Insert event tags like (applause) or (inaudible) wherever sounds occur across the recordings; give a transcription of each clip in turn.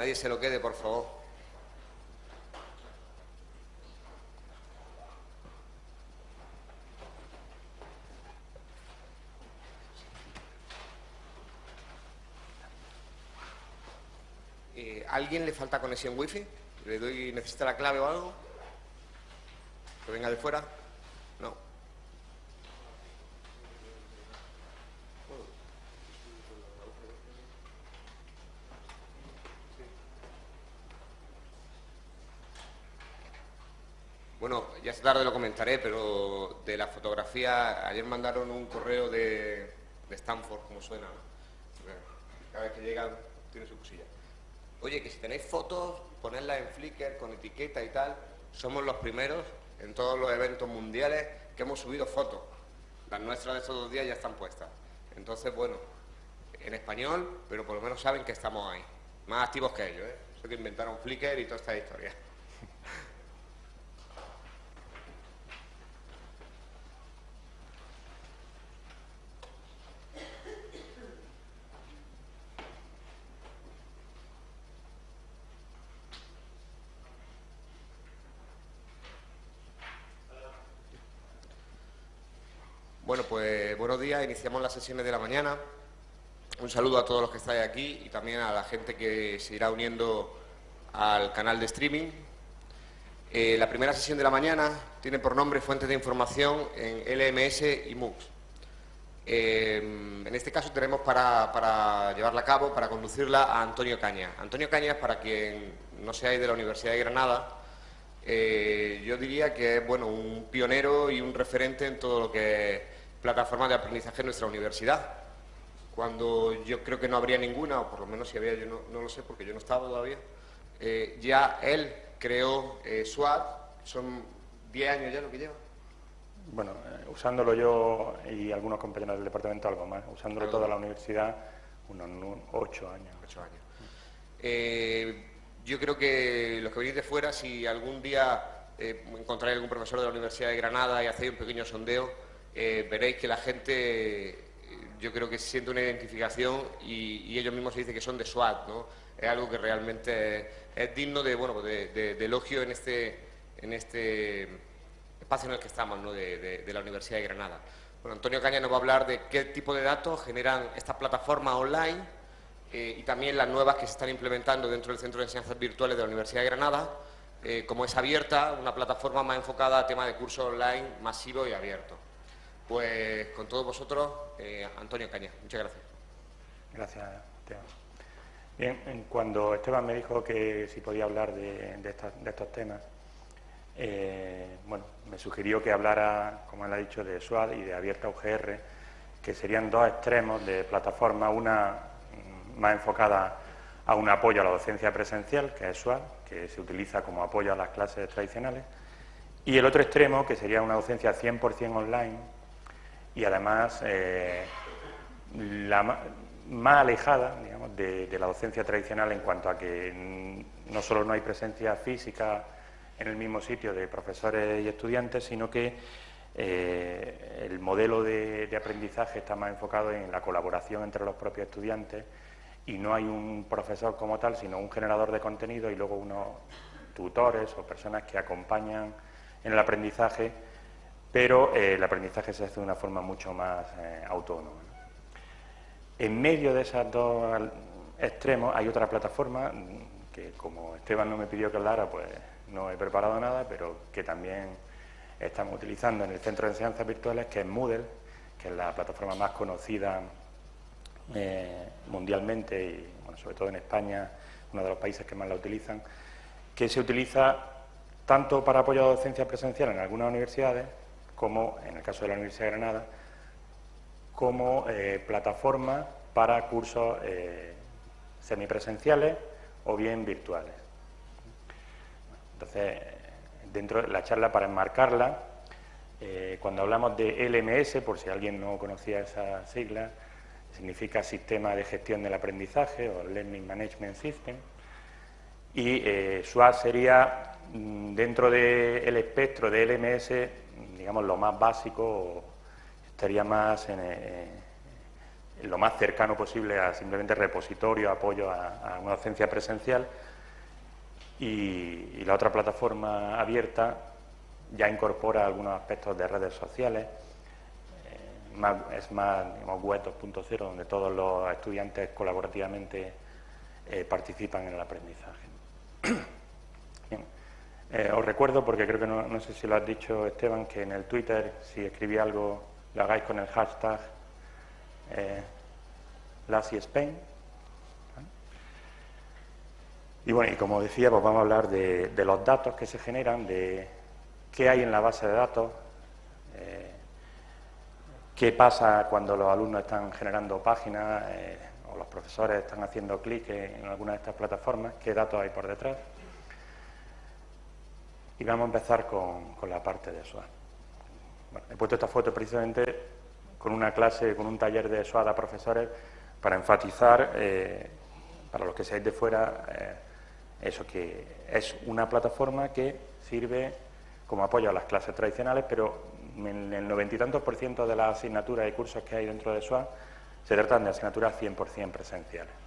nadie se lo quede, por favor. Eh, ¿Alguien le falta conexión wifi? ¿Le doy, necesita la clave o algo? ¿Que venga de fuera? No. Bueno, ya comentaré, pero de la fotografía, ayer mandaron un correo de, de Stanford, como suena. Cada vez que llegan tiene su cosilla. Oye, que si tenéis fotos, ponedlas en Flickr con etiqueta y tal. Somos los primeros en todos los eventos mundiales que hemos subido fotos. Las nuestras de estos dos días ya están puestas. Entonces, bueno, en español, pero por lo menos saben que estamos ahí. Más activos que ellos, ¿eh? Eso que inventaron Flickr y toda esta historia. Bueno, iniciamos las sesiones de la mañana. Un saludo a todos los que estáis aquí y también a la gente que se irá uniendo al canal de streaming. Eh, la primera sesión de la mañana tiene por nombre Fuentes de Información en LMS y MOOCs. Eh, en este caso tenemos para, para, llevarla a cabo, para conducirla a Antonio Caña. Antonio Caña, para quien no seáis de la Universidad de Granada, eh, yo diría que es bueno, un pionero y un referente en todo lo que plataforma de aprendizaje en nuestra universidad. Cuando yo creo que no habría ninguna, o por lo menos si había, yo no, lo sé porque yo no estaba todavía, eh, ya él creó eh, SWAT, son 10 años ya lo que lleva. Bueno, eh, usándolo yo y algunos compañeros del departamento algo más, usándolo toda la universidad unos 8 años. 8 años. Eh, yo creo que los que venís de fuera, si algún día encontráis algún profesor de la Universidad de Granada y hacéis un pequeño sondeo, eh, veréis que la gente, yo creo que siente una identificación y, ellos mismos se dicen que son de SWAT, ¿no? Es algo que realmente es, digno de, bueno, de, elogio en este, en este espacio en el que estamos, ¿no? de, la Universidad de Granada. Bueno, Antonio Caña nos va a hablar de qué tipo de datos generan estas plataformas online eh, y también las nuevas que se están implementando dentro del Centro de Enseñanzas Virtuales de la Universidad de Granada, eh, como es abierta, una plataforma más enfocada a tema de curso online masivo y abierto. Pues con todos vosotros, eh, Antonio Caña. Muchas gracias. Gracias, Esteban. Bien, cuando Esteban me dijo que si podía hablar de, estos temas, eh, bueno, me sugirió que hablara, como él ha dicho, de SWAD y de Abierta UGR, que serían dos extremos de plataforma, una más enfocada a un apoyo a la docencia presencial, que es SWAD, que se utiliza como apoyo a las clases tradicionales, y el otro extremo, que sería una docencia 100% online, y además eh, la más alejada digamos, de, la docencia tradicional en cuanto a que no solo no hay presencia física en el mismo sitio de profesores y estudiantes, sino que eh, el modelo de, aprendizaje está más enfocado en la colaboración entre los propios estudiantes y no hay un profesor como tal, sino un generador de contenido y luego unos tutores o personas que acompañan en el aprendizaje pero eh, el aprendizaje se hace de una forma mucho más eh, autónoma. En medio de esos dos extremos hay otra plataforma que, como Esteban no me pidió que hablara, pues no he preparado nada, pero que también estamos utilizando en el Centro de Enseñanzas Virtuales, que es Moodle, que es la plataforma más conocida eh, mundialmente y, bueno, sobre todo en España, uno de los países que más la utilizan, que se utiliza tanto para apoyo a docencia presencial en algunas universidades, como, en el caso de la Universidad de Granada, como eh, plataforma para cursos eh, semipresenciales o bien virtuales. Entonces, dentro de la charla, para enmarcarla, eh, cuando hablamos de LMS, por si alguien no conocía esa sigla, significa Sistema de Gestión del Aprendizaje o Learning Management System, y SWAT sería, mm, dentro del espectro de LMS, digamos, lo más básico estaría más en, eh, lo más cercano posible a simplemente repositorio, apoyo a, una docencia presencial. Y, la otra plataforma abierta ya incorpora algunos aspectos de redes sociales, eh, es más web 2.0, donde todos los estudiantes colaborativamente eh, participan en el aprendizaje. (clears throat) Eh, os recuerdo, porque creo que no, sé si lo has dicho Esteban, que en el Twitter, si escribí algo, lo hagáis con el hashtag eh, Spain. Y bueno, y como decía, pues vamos a hablar de, los datos que se generan, de qué hay en la base de datos, eh, qué pasa cuando los alumnos están generando páginas eh, o los profesores están haciendo clic en alguna de estas plataformas, qué datos hay por detrás. Y vamos a empezar con, la parte de SWAT. he puesto esta foto precisamente con una clase, con un taller de SWAT a profesores para enfatizar, eh, para los que seáis de fuera, eh, eso, que es una plataforma que sirve como apoyo a las clases tradicionales, pero en el noventa y tantos por ciento de las asignaturas y cursos que hay dentro de SWAT se tratan de asignaturas 100% presenciales.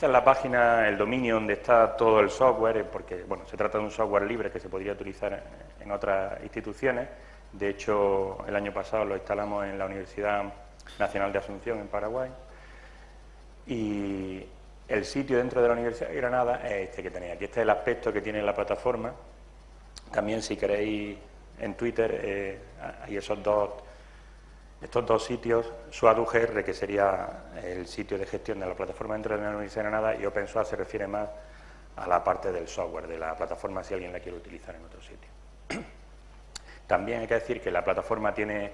Esta es la página, el dominio donde está todo el software, porque bueno, se trata de un software libre que se podría utilizar en otras instituciones. De hecho, el año pasado lo instalamos en la Universidad Nacional de Asunción, en Paraguay. Y el sitio dentro de la Universidad de Granada es este que tenéis aquí. Este es el aspecto que tiene la plataforma. También, si queréis, en Twitter eh, hay esos dos estos dos sitios, SWAT-UGR, que sería el sitio de gestión de la plataforma dentro de la Universidad de Granada, y OpenSWAT se refiere más a la parte del software de la plataforma si alguien la quiere utilizar en otro sitio. (clears throat) También hay que decir que la plataforma tiene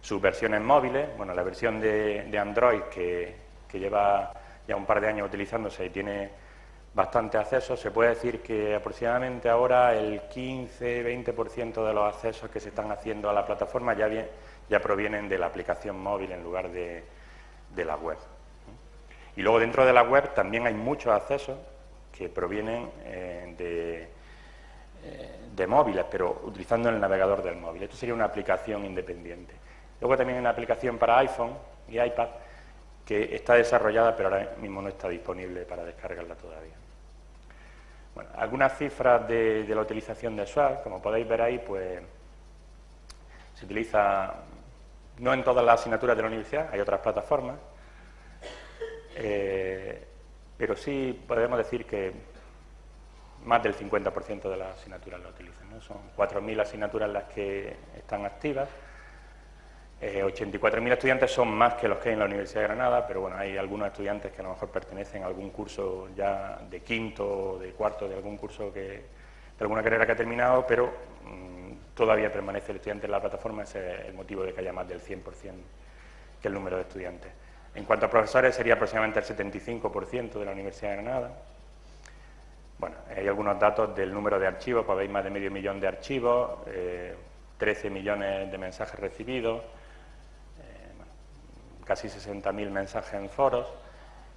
sus versiones móviles, bueno, la versión de, Android que, que, lleva ya un par de años utilizándose y tiene bastante acceso, se puede decir que aproximadamente ahora el 15-20% de los accesos que se están haciendo a la plataforma ya bien ya provienen de la aplicación móvil en lugar de, la web. Y luego dentro de la web también hay muchos accesos que provienen eh, eh, de, móviles, pero utilizando el navegador del móvil. Esto sería una aplicación independiente. Luego también hay una aplicación para iPhone y iPad que está desarrollada, pero ahora mismo no está disponible para descargarla todavía. Bueno, algunas cifras de, de la utilización de SWAT, como podéis ver ahí, pues se utiliza no en todas las asignaturas de la universidad, hay otras plataformas, eh, pero sí podemos decir que más del 50% de las asignaturas lo utilizan. Son 4.000 asignaturas las que están activas. 84.000 eh, estudiantes son más que los que hay en la Universidad de Granada, pero bueno, hay algunos estudiantes que a lo mejor pertenecen a algún curso ya de quinto o de cuarto, de algún curso que, de alguna carrera que ha terminado, pero mm, todavía permanece el estudiante en la plataforma, ese es el motivo de que haya más del 100% que el número de estudiantes. En cuanto a profesores, sería aproximadamente el 75% de la Universidad de Granada. Bueno, hay algunos datos del número de archivos, pues veis más de medio millón de archivos, 13 eh, millones de mensajes recibidos, eh, casi 60.000 mensajes en foros,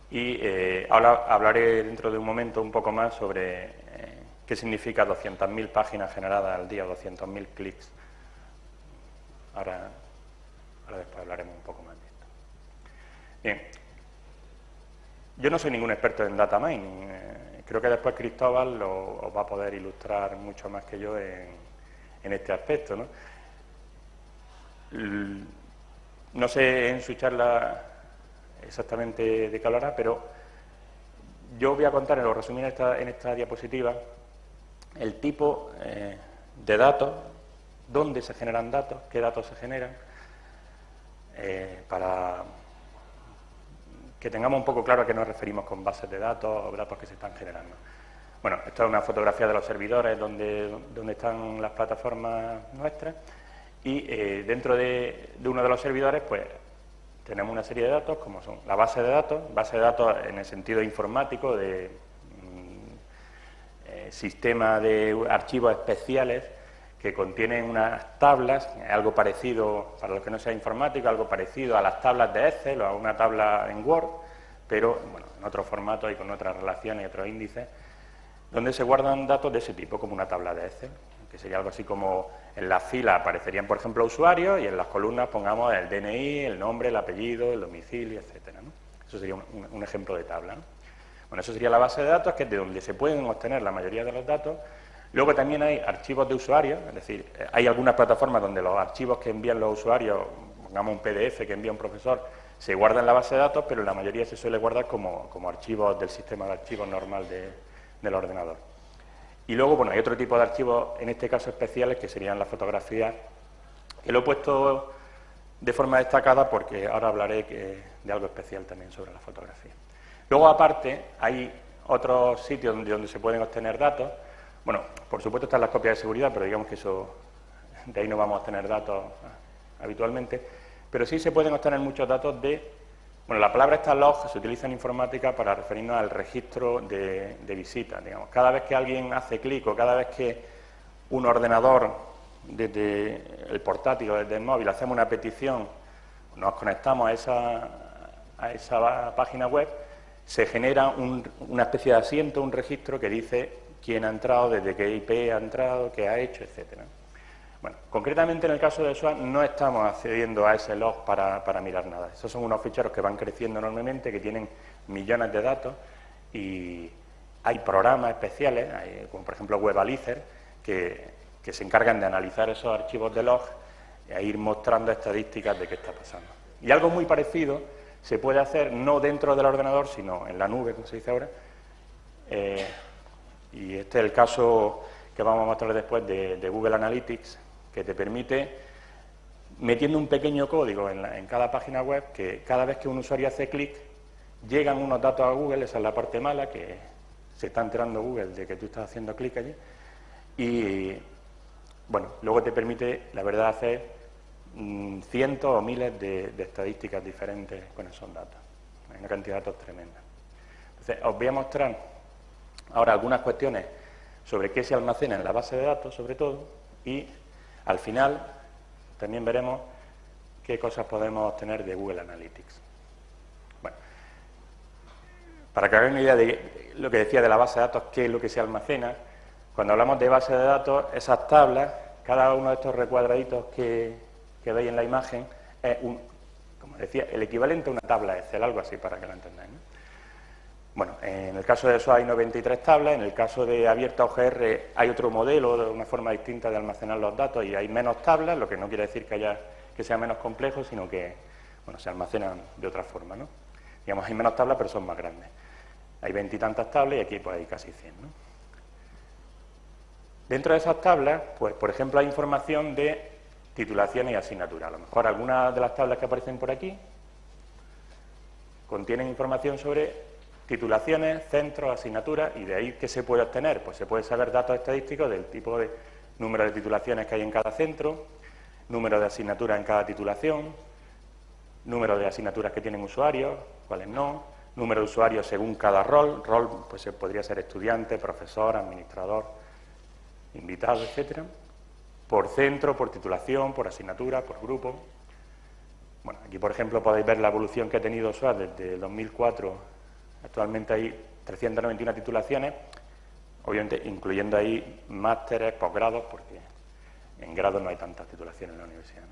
y eh, ahora hablaré dentro de un momento un poco más sobre ¿Qué significa 200.000 páginas generadas al día, 200.000 clics? Ahora, después hablaremos un poco más de esto. Bien, yo no soy ningún experto en data mining. Eh, creo que después Cristóbal lo, os va a poder ilustrar mucho más que yo en, este aspecto. ¿no? no sé en su charla exactamente de qué hablará, pero yo voy a contar, lo resumir en esta diapositiva, el tipo eh, de datos, dónde se generan datos, qué datos se generan, eh, para que tengamos un poco claro a qué nos referimos con bases de datos o datos que se están generando. Bueno, esto es una fotografía de los servidores donde, donde están las plataformas nuestras y eh, dentro de, de, uno de los servidores pues tenemos una serie de datos como son la base de datos, base de datos en el sentido informático de sistema de archivos especiales que contienen unas tablas, algo parecido, para los que no sea informático, algo parecido a las tablas de Excel o a una tabla en Word, pero bueno, en otro formato y con otras relaciones y otros índices, donde se guardan datos de ese tipo, como una tabla de Excel. que sería algo así como en las filas aparecerían, por ejemplo, usuarios y en las columnas pongamos el DNI, el nombre, el apellido, el domicilio, etcétera. Eso sería un, ejemplo de tabla. Bueno, eso sería la base de datos, que es de donde se pueden obtener la mayoría de los datos. Luego también hay archivos de usuarios, es decir, hay algunas plataformas donde los archivos que envían los usuarios, pongamos un PDF que envía un profesor, se guardan en la base de datos, pero la mayoría se suele guardar como, archivos del sistema de archivos normal del ordenador. Y luego, bueno, hay otro tipo de archivos, en este caso especiales, que serían las fotografías, que lo he puesto de forma destacada porque ahora hablaré de algo especial también sobre la fotografía. Luego, aparte, hay otros sitios donde, se pueden obtener datos. Bueno, por supuesto están las copias de seguridad, pero digamos que eso, de ahí no vamos a obtener datos habitualmente. Pero sí se pueden obtener muchos datos de bueno, la palabra esta log se utiliza en informática para referirnos al registro de, visitas. Digamos. Cada vez que alguien hace clic o cada vez que un ordenador desde el portátil o desde el móvil hacemos una petición, nos conectamos a esa, a esa página web, se genera una especie de asiento, un registro que dice quién ha entrado, desde qué IP ha entrado, qué ha hecho, etcétera. Bueno, concretamente en el caso de SWAT no estamos accediendo a ese log para, mirar nada. Esos son unos ficheros que van creciendo enormemente, que tienen millones de datos y hay programas especiales, como por ejemplo WebAlizer, que, que se encargan de analizar esos archivos de log e ir mostrando estadísticas de qué está pasando. Y algo muy parecido se puede hacer no dentro del ordenador, sino en la nube, como se dice ahora. Eh, y este es el caso que vamos a mostrar después de Google Analytics, que te permite, metiendo un pequeño código en, cada página web, que cada vez que un usuario hace clic, llegan unos datos a Google, esa es la parte mala, que se está enterando Google de que tú estás haciendo clic allí, y bueno, luego te permite, la verdad, hacer mm, cientos o miles de, estadísticas diferentes con esos datos. Hay una cantidad de datos tremenda. Os voy a mostrar ahora algunas cuestiones sobre qué se almacena en la base de datos, sobre todo, y al final, también veremos qué cosas podemos obtener de Google Analytics. Bueno, para que hagan una idea de lo que decía de la base de datos, qué es lo que se almacena, cuando hablamos de base de datos, esas tablas, cada uno de estos recuadraditos que, veis en la imagen, es un, como decía, el equivalente a una tabla Excel, algo así para que lo entendáis. Bueno, en el caso de eso hay 93 tablas, en el caso de abierta OGR hay otro modelo, una forma distinta de almacenar los datos y hay menos tablas, lo que no quiere decir que, haya, que sea menos complejo, sino que bueno, se almacenan de otra forma. ¿no? Digamos, hay menos tablas, pero son más grandes. Hay veintitantas tablas y aquí pues, hay casi 100. ¿no? Dentro de esas tablas, pues, por ejemplo, hay información de titulaciones y asignaturas. A lo mejor algunas de las tablas que aparecen por aquí contienen información sobre titulaciones, centros, asignaturas, y de ahí ¿qué se puede obtener? Pues se puede saber datos estadísticos del tipo de número de titulaciones que hay en cada centro, número de asignaturas en cada titulación, número de asignaturas que tienen usuarios, cuáles no, número de usuarios según cada rol, rol pues podría ser estudiante, profesor, administrador, invitado, etcétera, por centro, por titulación, por asignatura, por grupo. Bueno, aquí por ejemplo podéis ver la evolución que ha tenido SWAT desde el 2004 Actualmente hay 391 titulaciones, obviamente incluyendo ahí másteres, posgrados, porque en grado no hay tantas titulaciones en la universidad.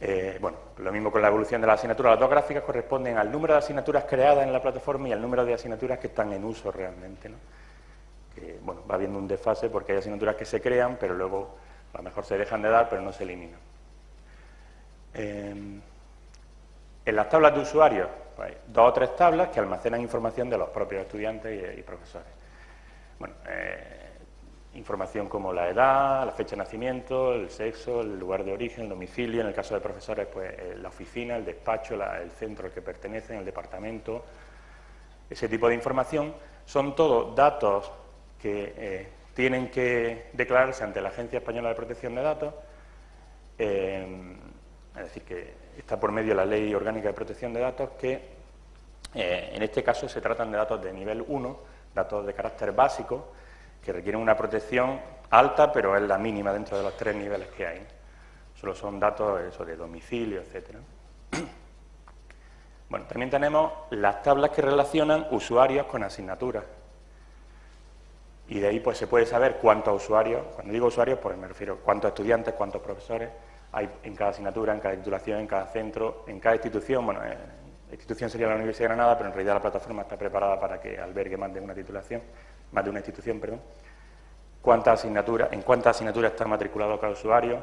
Eh, bueno, lo mismo con la evolución de las asignaturas. Las dos gráficas corresponden al número de asignaturas creadas en la plataforma y al número de asignaturas que están en uso realmente. ¿no? Bueno, va habiendo un desfase porque hay asignaturas que se crean, pero luego a lo mejor se dejan de dar, pero no se eliminan. Eh, en las tablas de usuarios, pues, dos o tres tablas que almacenan información de los propios estudiantes y, profesores. Bueno, eh, información como la edad, la fecha de nacimiento, el sexo, el lugar de origen, el domicilio, en el caso de profesores, pues eh, la oficina, el despacho, el centro al que pertenecen, el departamento, ese tipo de información, son todos datos que eh, tienen que declararse ante la Agencia Española de Protección de Datos, es decir, que está por medio de la Ley Orgánica de Protección de Datos, que eh, en este caso se tratan de datos de nivel 1, datos de carácter básico, que requieren una protección alta, pero es la mínima dentro de los tres niveles que hay. Solo son datos eso, de domicilio, etcétera. Bueno, también tenemos las tablas que relacionan usuarios con asignaturas. Y de ahí pues se puede saber cuántos usuarios, cuando digo usuarios pues me refiero cuántos estudiantes, cuántos profesores hay en cada asignatura, en cada titulación, en cada centro, en cada institución, bueno, eh, la institución sería la Universidad de Granada, pero en realidad la plataforma está preparada para que albergue más de una titulación, más de una institución, perdón. Cuántas asignaturas, en cuántas asignaturas está matriculado cada usuario.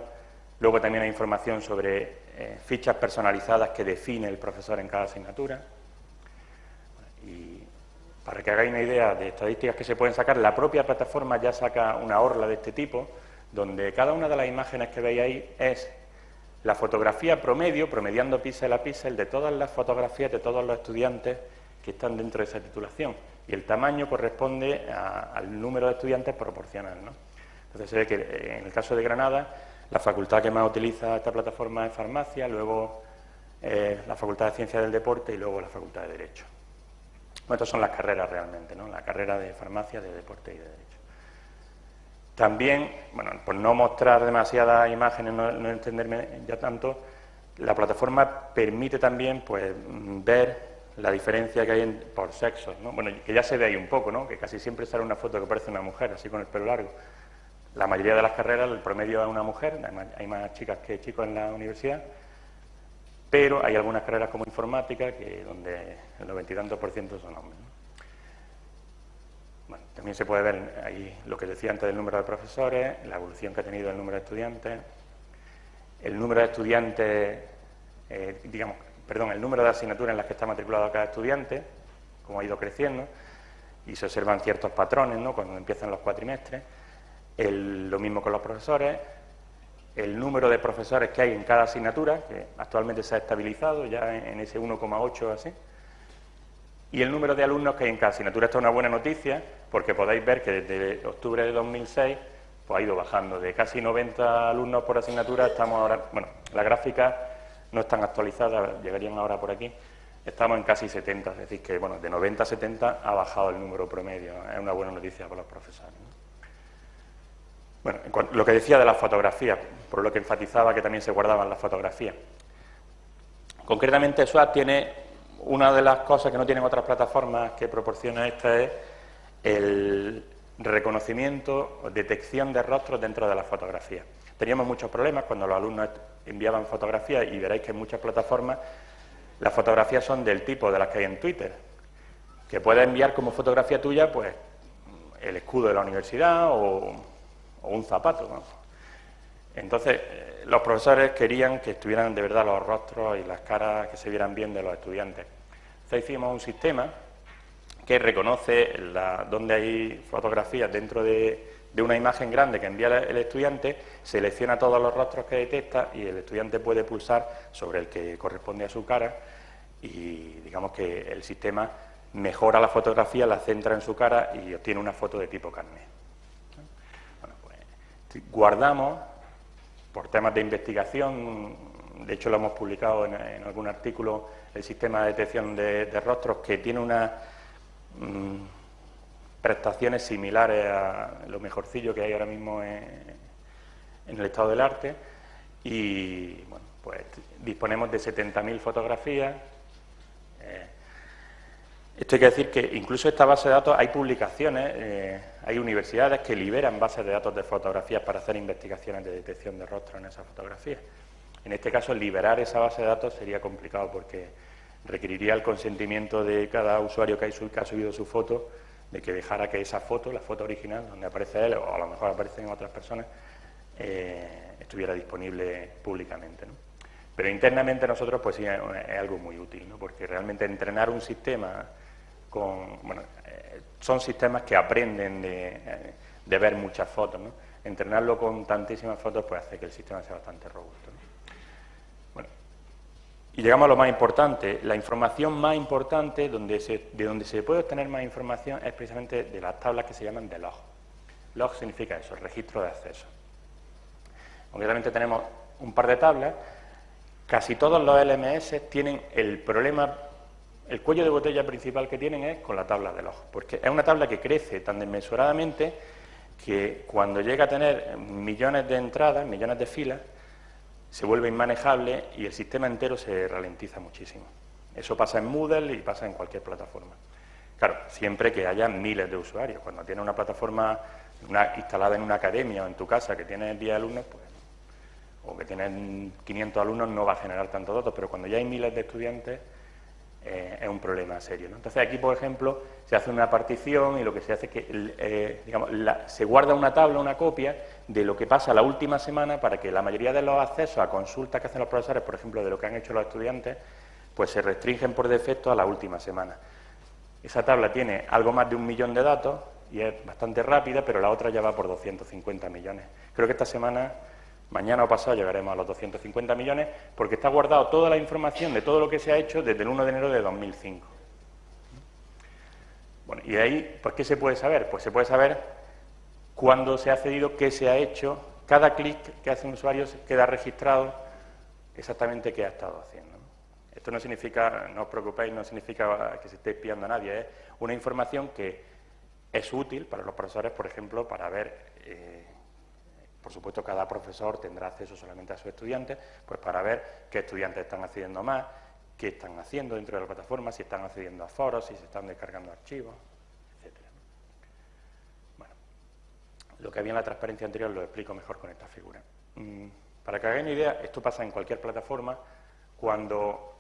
Luego también hay información sobre eh, fichas personalizadas que define el profesor en cada asignatura. Para que hagáis una idea de estadísticas que se pueden sacar, la propia plataforma ya saca una orla de este tipo, donde cada una de las imágenes que veis ahí es la fotografía promedio, promediando píxel a píxel, de todas las fotografías de todos los estudiantes que están dentro de esa titulación. Y el tamaño corresponde al número de estudiantes proporcional. Entonces se ve que eh, en el caso de Granada, la facultad que más utiliza esta plataforma es farmacia, luego eh, la facultad de Ciencias del Deporte y luego la facultad de Derecho. Bueno, estas son las carreras realmente, ¿no? la carrera de farmacia, de deporte y de derecho. También, bueno, por no mostrar demasiadas imágenes, no, entenderme ya tanto, la plataforma permite también pues, ver la diferencia que hay por sexos, ¿no? Bueno, que ya se ve ahí un poco, ¿no? Que casi siempre sale una foto que parece una mujer, así con el pelo largo. La mayoría de las carreras, el promedio es una mujer, hay más chicas que chicos en la universidad, pero hay algunas carreras como informática que donde el noventa y tantos por ciento son hombres. Bueno, también se puede ver ahí lo que decía antes del número de profesores, la evolución que ha tenido el número de estudiantes, el número de estudiantes, eh, digamos, perdón, el número de asignaturas en las que está matriculado cada estudiante, como ha ido creciendo, y se observan ciertos patrones, ¿no?, cuando empiezan los cuatrimestres, lo mismo con los profesores, el número de profesores que hay en cada asignatura, que actualmente se ha estabilizado ya en ese 1,8 así, y el número de alumnos que hay en cada asignatura. Esto es una buena noticia porque podéis ver que desde octubre de 2006 pues, ha ido bajando. De casi 90 alumnos por asignatura estamos ahora... Bueno, las gráficas no están actualizadas, llegarían ahora por aquí. Estamos en casi 70, es decir que bueno, de 90 a 70 ha bajado el número promedio. Es una buena noticia para los profesores. Bueno, lo que decía de las fotografías, por lo que enfatizaba que también se guardaban las fotografías. Concretamente, SWAT tiene una de las cosas que no tienen otras plataformas que proporciona esta es el reconocimiento o detección de rostros dentro de la fotografía. Teníamos muchos problemas cuando los alumnos enviaban fotografías y veréis que en muchas plataformas las fotografías son del tipo de las que hay en Twitter, que puedes enviar como fotografía tuya pues el escudo de la universidad o, un zapato. Entonces, eh, los profesores querían que estuvieran de verdad los rostros y las caras que se vieran bien de los estudiantes. Entonces hicimos un sistema que reconoce donde hay fotografías dentro de, una imagen grande que envía el estudiante, selecciona todos los rostros que detecta y el estudiante puede pulsar sobre el que corresponde a su cara y digamos que el sistema mejora la fotografía, la centra en su cara y obtiene una foto de tipo carnet. Guardamos, por temas de investigación, de hecho lo hemos publicado en algún artículo el sistema de detección de, rostros que tiene unas mm, prestaciones similares a lo mejorcillo que hay ahora mismo en, el estado del arte y bueno, pues disponemos de 70.000 fotografías. Eh, esto hay que decir que incluso esta base de datos hay publicaciones, eh, hay universidades que liberan bases de datos de fotografías para hacer investigaciones de detección de rostros en esas fotografías. En este caso, liberar esa base de datos sería complicado porque requeriría el consentimiento de cada usuario que, ha subido su foto de que dejara que esa foto, la foto original, donde aparece él o a lo mejor aparecen otras personas, eh, estuviera disponible públicamente. Pero internamente nosotros pues sí es, algo muy útil, porque realmente entrenar un sistema Bueno, eh, son sistemas que aprenden de, eh, ver muchas fotos. Entrenarlo con tantísimas fotos pues hace que el sistema sea bastante robusto. Y llegamos a lo más importante. La información más importante, donde de donde se puede obtener más información, es precisamente de las tablas que se llaman de log. Log significa eso, registro de acceso. Concretamente tenemos un par de tablas. Casi todos los LMS tienen el problema, el cuello de botella principal que tienen es con la tabla de log, porque es una tabla que crece tan desmesuradamente que cuando llega a tener millones de entradas, millones de filas, se vuelve inmanejable y el sistema entero se ralentiza muchísimo. Eso pasa en Moodle y pasa en cualquier plataforma. Claro, siempre que haya miles de usuarios. Cuando tienes una plataforma instalada en una academia o en tu casa que tiene 10 alumnos, pues, o que tienen 500 alumnos, no va a generar tantos datos, pero cuando ya hay miles de estudiantes, eh, es un problema serio. Entonces aquí, por ejemplo, se hace una partición y lo que se hace es que eh, digamos, se guarda una tabla, una copia de lo que pasa la última semana para que la mayoría de los accesos a consultas que hacen los profesores, por ejemplo, de lo que han hecho los estudiantes, pues se restringen por defecto a la última semana. Esa tabla tiene algo más de un millón de datos y es bastante rápida, pero la otra ya va por 250 millones. Creo que esta semana Mañana o pasado llegaremos a los 250 millones porque está guardado toda la información de todo lo que se ha hecho desde el 1 de enero de 2005. Bueno, y ahí, pues, ¿qué se puede saber? Pues se puede saber cuándo se ha cedido, qué se ha hecho, cada clic que hace un usuario queda registrado exactamente qué ha estado haciendo. Esto no significa, no os preocupéis, no significa que se esté espiando a nadie, es una información que es útil para los profesores, por ejemplo, para ver eh, por supuesto, cada profesor tendrá acceso solamente a sus estudiantes, pues para ver qué estudiantes están accediendo más, qué están haciendo dentro de la plataforma, si están accediendo a foros, si se están descargando archivos, etc. Bueno, lo que había en la transparencia anterior lo explico mejor con esta figura. Mm, para que hagáis una idea, esto pasa en cualquier plataforma cuando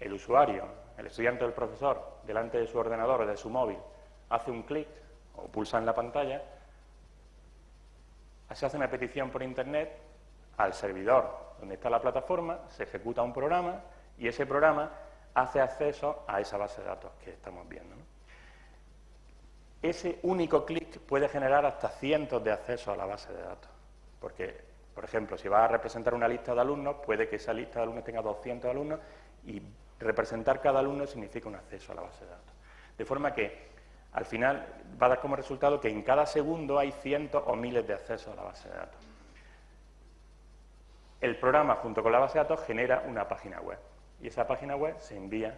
el usuario, el estudiante o el profesor, delante de su ordenador o de su móvil, hace un clic o pulsa en la pantalla, se hace una petición por Internet al servidor donde está la plataforma, se ejecuta un programa y ese programa hace acceso a esa base de datos que estamos viendo. Ese único clic puede generar hasta cientos de accesos a la base de datos, porque, por ejemplo, si va a representar una lista de alumnos, puede que esa lista de alumnos tenga 200 alumnos y representar cada alumno significa un acceso a la base de datos. De forma que al final va a dar como resultado que en cada segundo hay cientos o miles de accesos a la base de datos. El programa, junto con la base de datos, genera una página web y esa página web se envía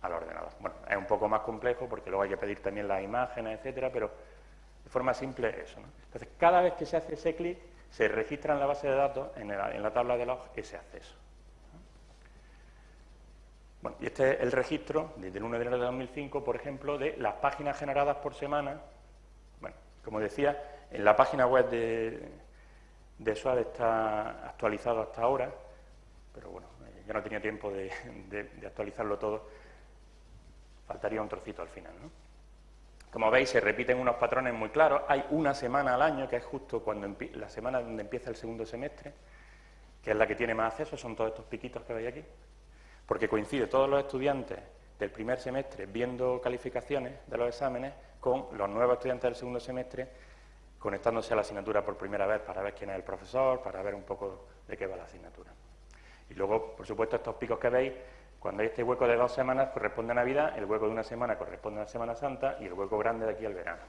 al ordenador. Bueno, es un poco más complejo porque luego hay que pedir también las imágenes, etcétera, pero de forma simple eso. Entonces, cada vez que se hace ese clic, se registra en la base de datos, en la tabla de logs, ese acceso. Bueno, y este es el registro, desde el 1 de enero de 2005, por ejemplo, de las páginas generadas por semana. Bueno, como decía, en la página web de, de está actualizado hasta ahora, pero bueno, ya no tenía tiempo de, actualizarlo todo, faltaría un trocito al final. ¿no? Como veis, se repiten unos patrones muy claros. Hay una semana al año, que es justo cuando la semana donde empieza el segundo semestre, que es la que tiene más acceso, son todos estos piquitos que veis aquí porque coincide todos los estudiantes del primer semestre viendo calificaciones de los exámenes con los nuevos estudiantes del segundo semestre conectándose a la asignatura por primera vez para ver quién es el profesor, para ver un poco de qué va la asignatura. Y luego, por supuesto, estos picos que veis, cuando hay este hueco de dos semanas corresponde a Navidad, el hueco de una semana corresponde a la Semana Santa y el hueco grande de aquí al verano.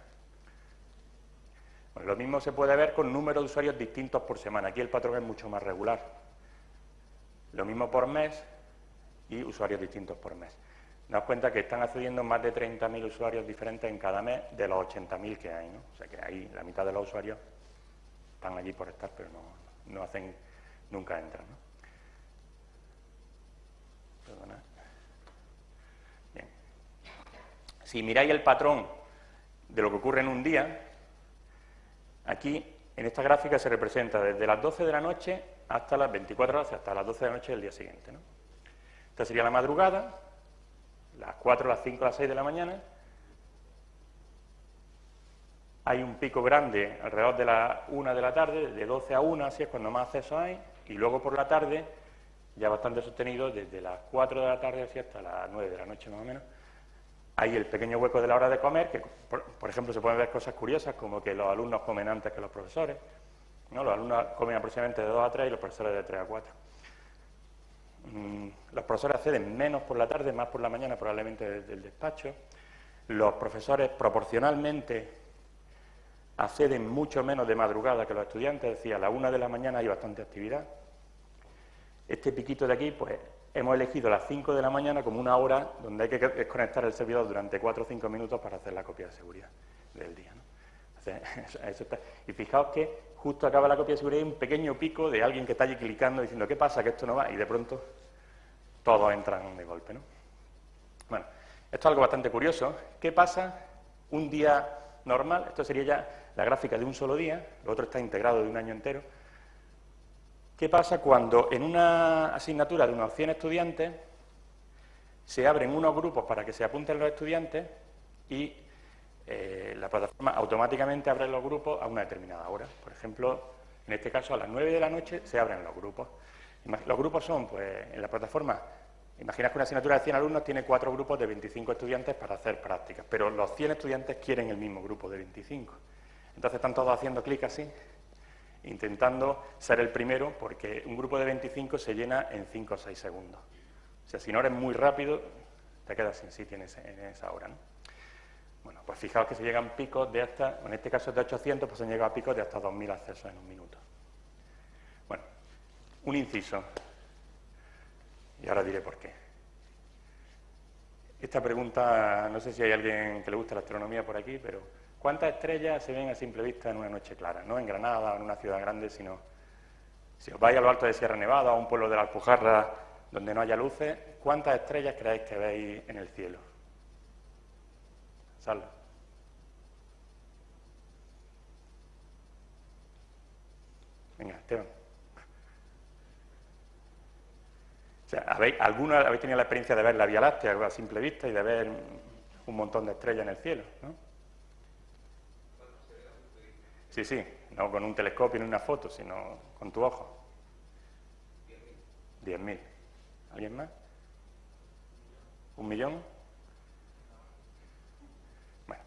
lo mismo se puede ver con números de usuarios distintos por semana. Aquí el patrón es mucho más regular. Lo mismo por mes, y usuarios distintos por mes. Daos cuenta que están accediendo más de 30.000 usuarios diferentes en cada mes de los 80.000 que hay, ¿no? O sea que ahí la mitad de los usuarios están allí por estar, pero no, hacen, nunca entran, ¿no? Bien. Si miráis el patrón de lo que ocurre en un día, aquí en esta gráfica se representa desde las 12 de la noche hasta las 24 horas, hasta las 12 de la noche del día siguiente, ¿no? Esta sería la madrugada, las 4, las 5, las 6 de la mañana. Hay un pico grande alrededor de las 1 de la tarde, de 12 a 1, así es cuando más acceso hay, y luego por la tarde, ya bastante sostenido, desde las 4 de la tarde así hasta las 9 de la noche más o menos, hay el pequeño hueco de la hora de comer, que por, ejemplo se pueden ver cosas curiosas, como que los alumnos comen antes que los profesores, ¿no? los alumnos comen aproximadamente de 2 a 3 y los profesores de 3 a 4. Mm, los profesores acceden menos por la tarde, más por la mañana probablemente desde el despacho. Los profesores proporcionalmente acceden mucho menos de madrugada que los estudiantes, decía, a la una de la mañana hay bastante actividad. Este piquito de aquí, pues hemos elegido las 5 de la mañana como una hora donde hay que desconectar el servidor durante 4 o 5 minutos para hacer la copia de seguridad del día. (laughs) Y fijaos que justo acaba la copia de seguridad y un pequeño pico de alguien que está allí clicando diciendo ¿qué pasa? que esto no va? Y de pronto todos entran de golpe. ¿no? Bueno, Esto es algo bastante curioso. ¿Qué pasa un día normal? Esto sería ya la gráfica de un solo día, lo otro está integrado de un año entero. ¿Qué pasa cuando en una asignatura de unos 100 estudiantes se abren unos grupos para que se apunten los estudiantes y eh, la plataforma automáticamente abre los grupos a una determinada hora? Por ejemplo, en este caso a las 9 de la noche se abren los grupos. Los grupos son, pues, en la plataforma, imaginas que una asignatura de 100 alumnos tiene cuatro grupos de 25 estudiantes para hacer prácticas, pero los 100 estudiantes quieren el mismo grupo de 25. Entonces están todos haciendo clic así intentando ser el primero, porque un grupo de 25 se llena en 5 o 6 segundos. O sea, si no eres muy rápido, te quedas sin sitio en, esa hora. ¿no? Bueno, pues fijaos que se llegan picos de hasta, en este caso de 800, pues se han llegado a picos de hasta 2.000 accesos en un minuto. Un inciso. Y ahora diré por qué. Esta pregunta, no sé si hay alguien que le gusta la astronomía por aquí, pero ¿Cuántas estrellas se ven a simple vista en una noche clara? No en Granada o en una ciudad grande, sino si os vais a lo alto de Sierra Nevada o a un pueblo de la Alpujarra donde no haya luces, ¿cuántas estrellas creéis que veis en el cielo? Sal. Venga, Esteban. O sea, ¿habéis, ¿alguno habéis tenido la experiencia de ver la Vía Láctea a simple vista y de ver un montón de estrellas en el cielo? ¿no? Sí, sí, no con un telescopio ni una foto, sino con tu ojo. Diez mil. ¿Alguien más? ¿Un millón? Bueno,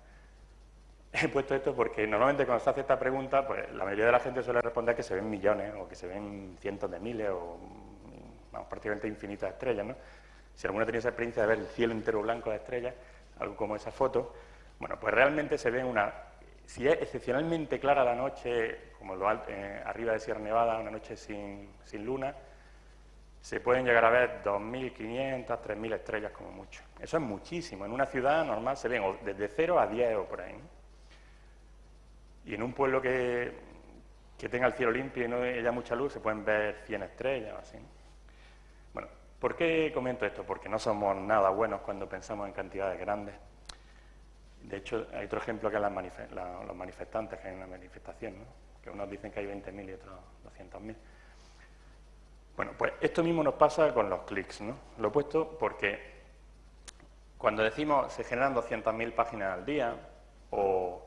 (laughs) he puesto esto porque normalmente cuando se hace esta pregunta, pues la mayoría de la gente suele responder que se ven millones o que se ven cientos de miles o vamos, prácticamente infinitas estrellas, ¿no? Si alguno tiene esa experiencia de ver el cielo entero blanco de estrellas, algo como esa foto, bueno, pues realmente se ven una si es excepcionalmente clara la noche, como lo, eh, arriba de Sierra Nevada, una noche sin, luna, se pueden llegar a ver 2.500, 3.000 estrellas como mucho. Eso es muchísimo. En una ciudad normal se ven desde 0 a 10 o por ahí. Y en un pueblo que, tenga el cielo limpio y no haya mucha luz, se pueden ver 100 estrellas o así. ¿Por qué comento esto? Porque no somos nada buenos cuando pensamos en cantidades grandes. De hecho, hay otro ejemplo que es los manifestantes que hay en una manifestación, que unos dicen que hay 20.000 y otros 200.000. Bueno, pues esto mismo nos pasa con los clics, ¿no? Lo he puesto porque cuando decimos se generan 200.000 páginas al día o,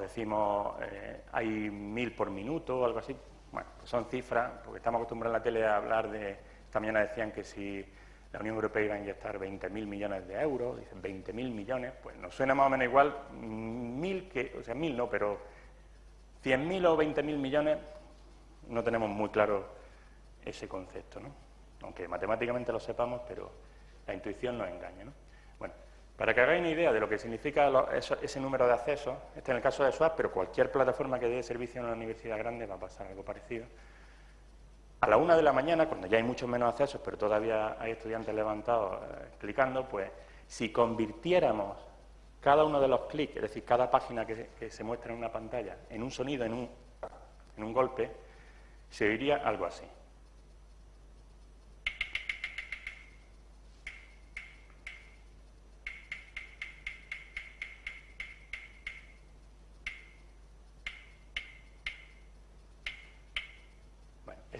decimos eh, hay 1.000 por minuto o algo así, bueno, pues son cifras, porque estamos acostumbrados en la tele a hablar de, esta mañana decían que si la Unión Europea iba a inyectar 20.000 millones de euros, dicen 20.000 millones, pues nos suena más o menos igual, mil que, o sea, mil no, pero 100.000 o 20.000 millones, no tenemos muy claro ese concepto, ¿no? Aunque matemáticamente lo sepamos, pero la intuición nos engaña, ¿no? Bueno, para que hagáis una idea de lo que significa ese número de accesos, este es el caso de SWAP, pero cualquier plataforma que dé servicio en una universidad grande va a pasar algo parecido, a la una de la mañana, cuando ya hay muchos menos accesos, pero todavía hay estudiantes levantados eh, clicando, pues si convirtiéramos cada uno de los clics, es decir, cada página que, se muestra en una pantalla, en un sonido, en un, en un golpe, se oiría algo así.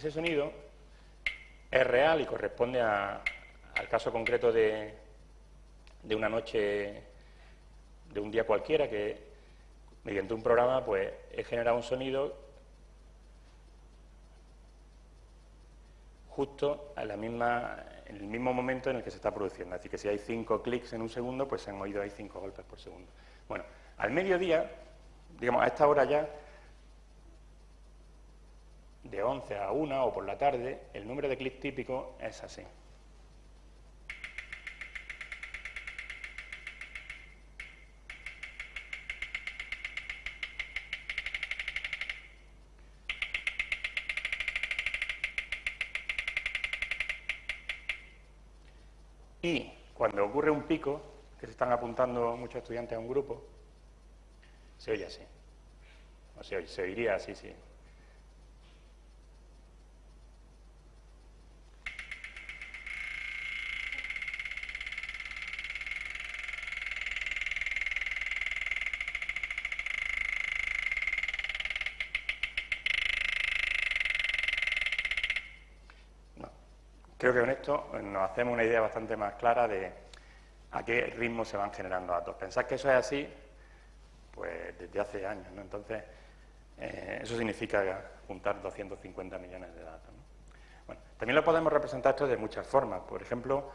Ese sonido es real y corresponde al caso concreto de, una noche, de un día cualquiera, que mediante un programa pues he generado un sonido justo a en el mismo momento en el que se está produciendo. Así que si hay cinco clics en un segundo, pues se han oído ahí cinco golpes por segundo. Bueno, al mediodía, digamos, a esta hora ya, de 11 a 1 o por la tarde, el número de clics típico es así. Y cuando ocurre un pico, que se están apuntando muchos estudiantes a un grupo, se oye así. O se, se oiría así, sí. Creo que con esto nos hacemos una idea bastante más clara de a qué ritmo se van generando datos. Pensad que eso es así, pues desde hace años, ¿no? Entonces, eh, eso significa juntar 250 millones de datos. Bueno, también lo podemos representar esto de muchas formas. Por ejemplo,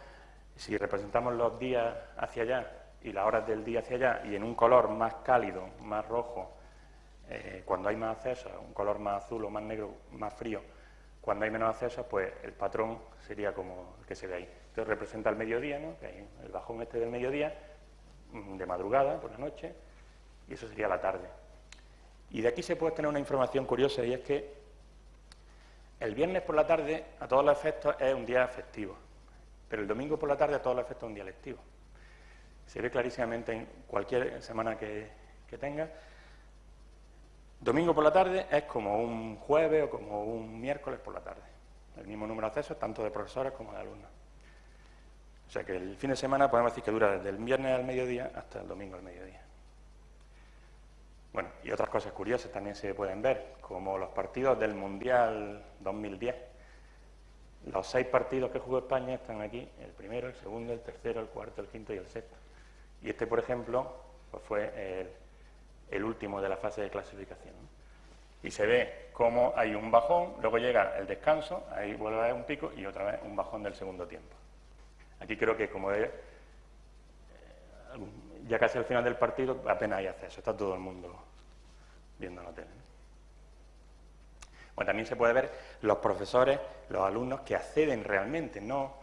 si representamos los días hacia allá y las horas del día hacia allá y en un color más cálido, más rojo, eh, cuando hay más acceso, un color más azul o más negro, más frío, cuando hay menos acceso, pues el patrón sería como el que se ve ahí. Entonces representa el mediodía, ¿no? que hay el bajón este del mediodía, mm, de madrugada, por la noche, y eso sería la tarde. Y de aquí se puede tener una información curiosa, y es que el viernes por la tarde, a todos los efectos, es un día festivo, pero el domingo por la tarde, a todos los efectos, es un día lectivo. Se ve clarísimamente en cualquier semana que, que tenga. Domingo por la tarde es como un jueves o como un miércoles por la tarde. El mismo número de accesos, tanto de profesores como de alumnos. O sea que el fin de semana podemos decir que dura desde el viernes al mediodía hasta el domingo al mediodía. Bueno, y otras cosas curiosas también se pueden ver, como los partidos del Mundial 2010. Los seis partidos que jugó España están aquí, el primero, el segundo, el tercero, el cuarto, el quinto y el sexto. Y este, por ejemplo, pues fue el, último de la fase de clasificación. Y se ve cómo hay un bajón, luego llega el descanso, ahí vuelve a haber un pico y otra vez un bajón del segundo tiempo. Aquí creo que como es ya casi al final del partido apenas hay acceso, está todo el mundo viendo la tele. Bueno, también se puede ver los profesores, los alumnos que acceden realmente, no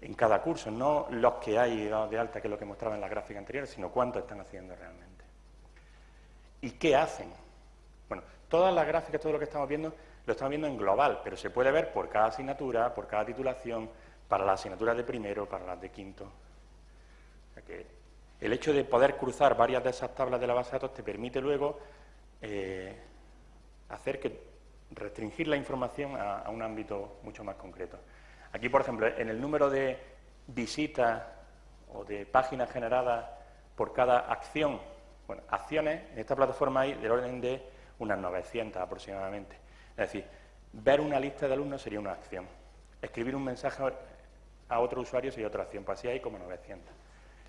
en cada curso, no los que hay de alta, que es lo que mostraba en la gráfica anterior, sino cuántos están haciendo realmente. ¿Y qué hacen? Bueno, todas las gráficas, todo lo que estamos viendo, lo estamos viendo en global, pero se puede ver por cada asignatura, por cada titulación, para las asignaturas de primero, para las de quinto. El hecho de poder cruzar varias de esas tablas de la base de datos te permite luego eh, hacer que restringir la información a, un ámbito mucho más concreto. Aquí, por ejemplo, en el número de visitas o de páginas generadas por cada acción, bueno, acciones en esta plataforma hay del orden de unas 900 aproximadamente. Es decir, ver una lista de alumnos sería una acción. Escribir un mensaje a otro usuario sería otra acción, pues así hay como 900.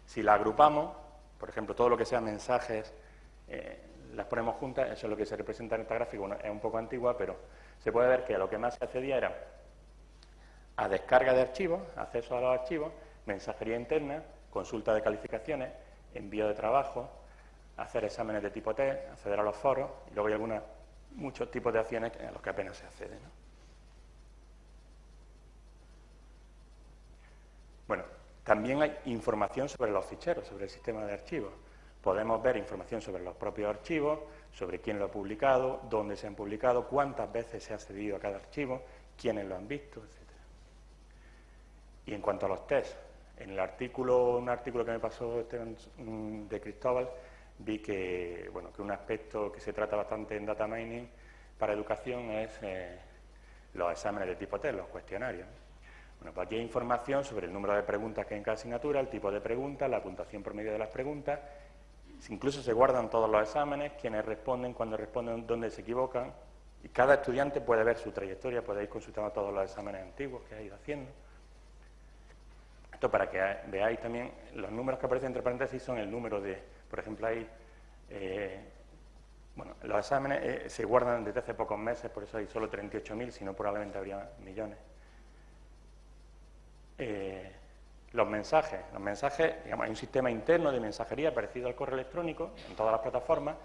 Si la agrupamos, por ejemplo, todo lo que sea mensajes, eh, las ponemos juntas, eso es lo que se representa en esta gráfica, es un poco antigua, pero se puede ver que lo que más se accedía era a descarga de archivos, acceso a los archivos, mensajería interna, consulta de calificaciones, envío de trabajo, hacer exámenes de tipo T, acceder a los foros, y luego hay algunos, muchos tipos de acciones a los que apenas se accede. Bueno, también hay información sobre los ficheros, sobre el sistema de archivos. Podemos ver información sobre los propios archivos, sobre quién lo ha publicado, dónde se han publicado, cuántas veces se ha accedido a cada archivo, quiénes lo han visto, etc. Y en cuanto a los tests, en el artículo, un artículo que me pasó mm, de Cristóbal, vi que, bueno, que un aspecto que se trata bastante en data mining para educación es eh, los exámenes de tipo test, los cuestionarios. Bueno, pues aquí hay información sobre el número de preguntas que hay en cada asignatura, el tipo de preguntas, la puntuación promedio de las preguntas, incluso se guardan todos los exámenes, quienes responden, cuando responden, dónde se equivocan, y cada estudiante puede ver su trayectoria, puede ir consultando todos los exámenes antiguos que ha ido haciendo. Esto para que veáis también, los números que aparecen entre paréntesis son el número de, por ejemplo, hay, eh, bueno, los exámenes eh, se guardan desde hace pocos meses, por eso hay solo 38.000, si no probablemente habría millones. Eh, los mensajes. Los mensajes, digamos, hay un sistema interno de mensajería parecido al correo electrónico en todas las plataformas,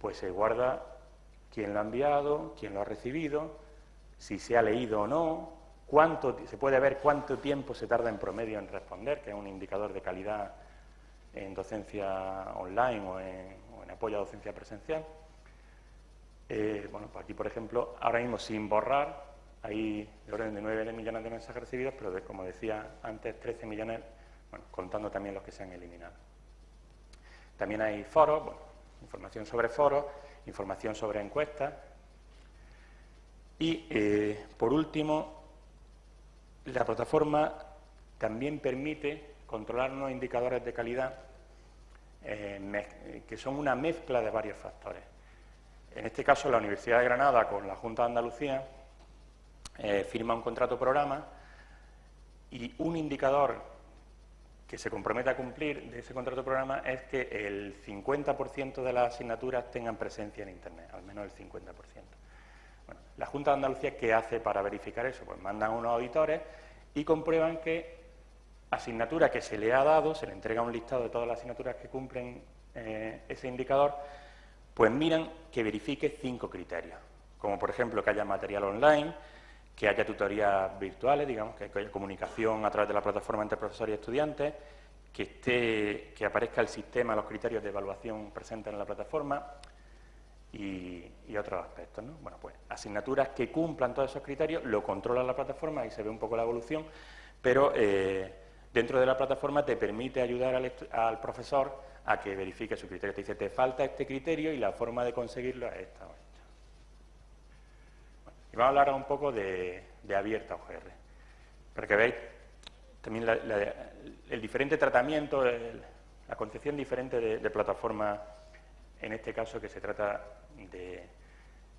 pues se guarda quién lo ha enviado, quién lo ha recibido, si se ha leído o no, cuánto, se puede ver cuánto tiempo se tarda en promedio en responder, que es un indicador de calidad en docencia online o en, apoyo a docencia presencial. Eh, bueno, pues aquí, por ejemplo, ahora mismo sin borrar, hay de orden de 9 millones de mensajes recibidos, pero como decía antes, 13 millones, bueno, contando también los que se han eliminado. También hay foros, bueno, información sobre foros, información sobre encuestas. Y, eh, por último, la plataforma también permite controlar unos indicadores de calidad eh, que son una mezcla de varios factores. En este caso, la Universidad de Granada con la Junta de Andalucía eh, firma un contrato programa Y un indicador que se compromete a cumplir de ese contrato programa es que el 50% de las asignaturas tengan presencia en Internet, al menos el 50%. Bueno, la Junta de Andalucía, ¿qué hace para verificar eso? Pues mandan unos auditores y comprueban que asignatura que se le ha dado, se le entrega un listado de todas las asignaturas que cumplen eh, ese indicador, pues miran que verifique cinco criterios, como por ejemplo que haya material online, que haya tutorías virtuales, digamos, que haya comunicación a través de la plataforma entre profesores y estudiantes, que, esté, que aparezca el sistema, los criterios de evaluación presentes en la plataforma y, otros aspectos. ¿no? Bueno, pues asignaturas que cumplan todos esos criterios, lo controla la plataforma y se ve un poco la evolución, pero eh, dentro de la plataforma te permite ayudar al, profesor a que verifique su criterio. Te dice, te falta este criterio y la forma de conseguirlo es esta. Y vamos a hablar un poco de, abierta OGR, para que veáis también el diferente tratamiento, la concepción diferente de, plataforma, en este caso que se trata de,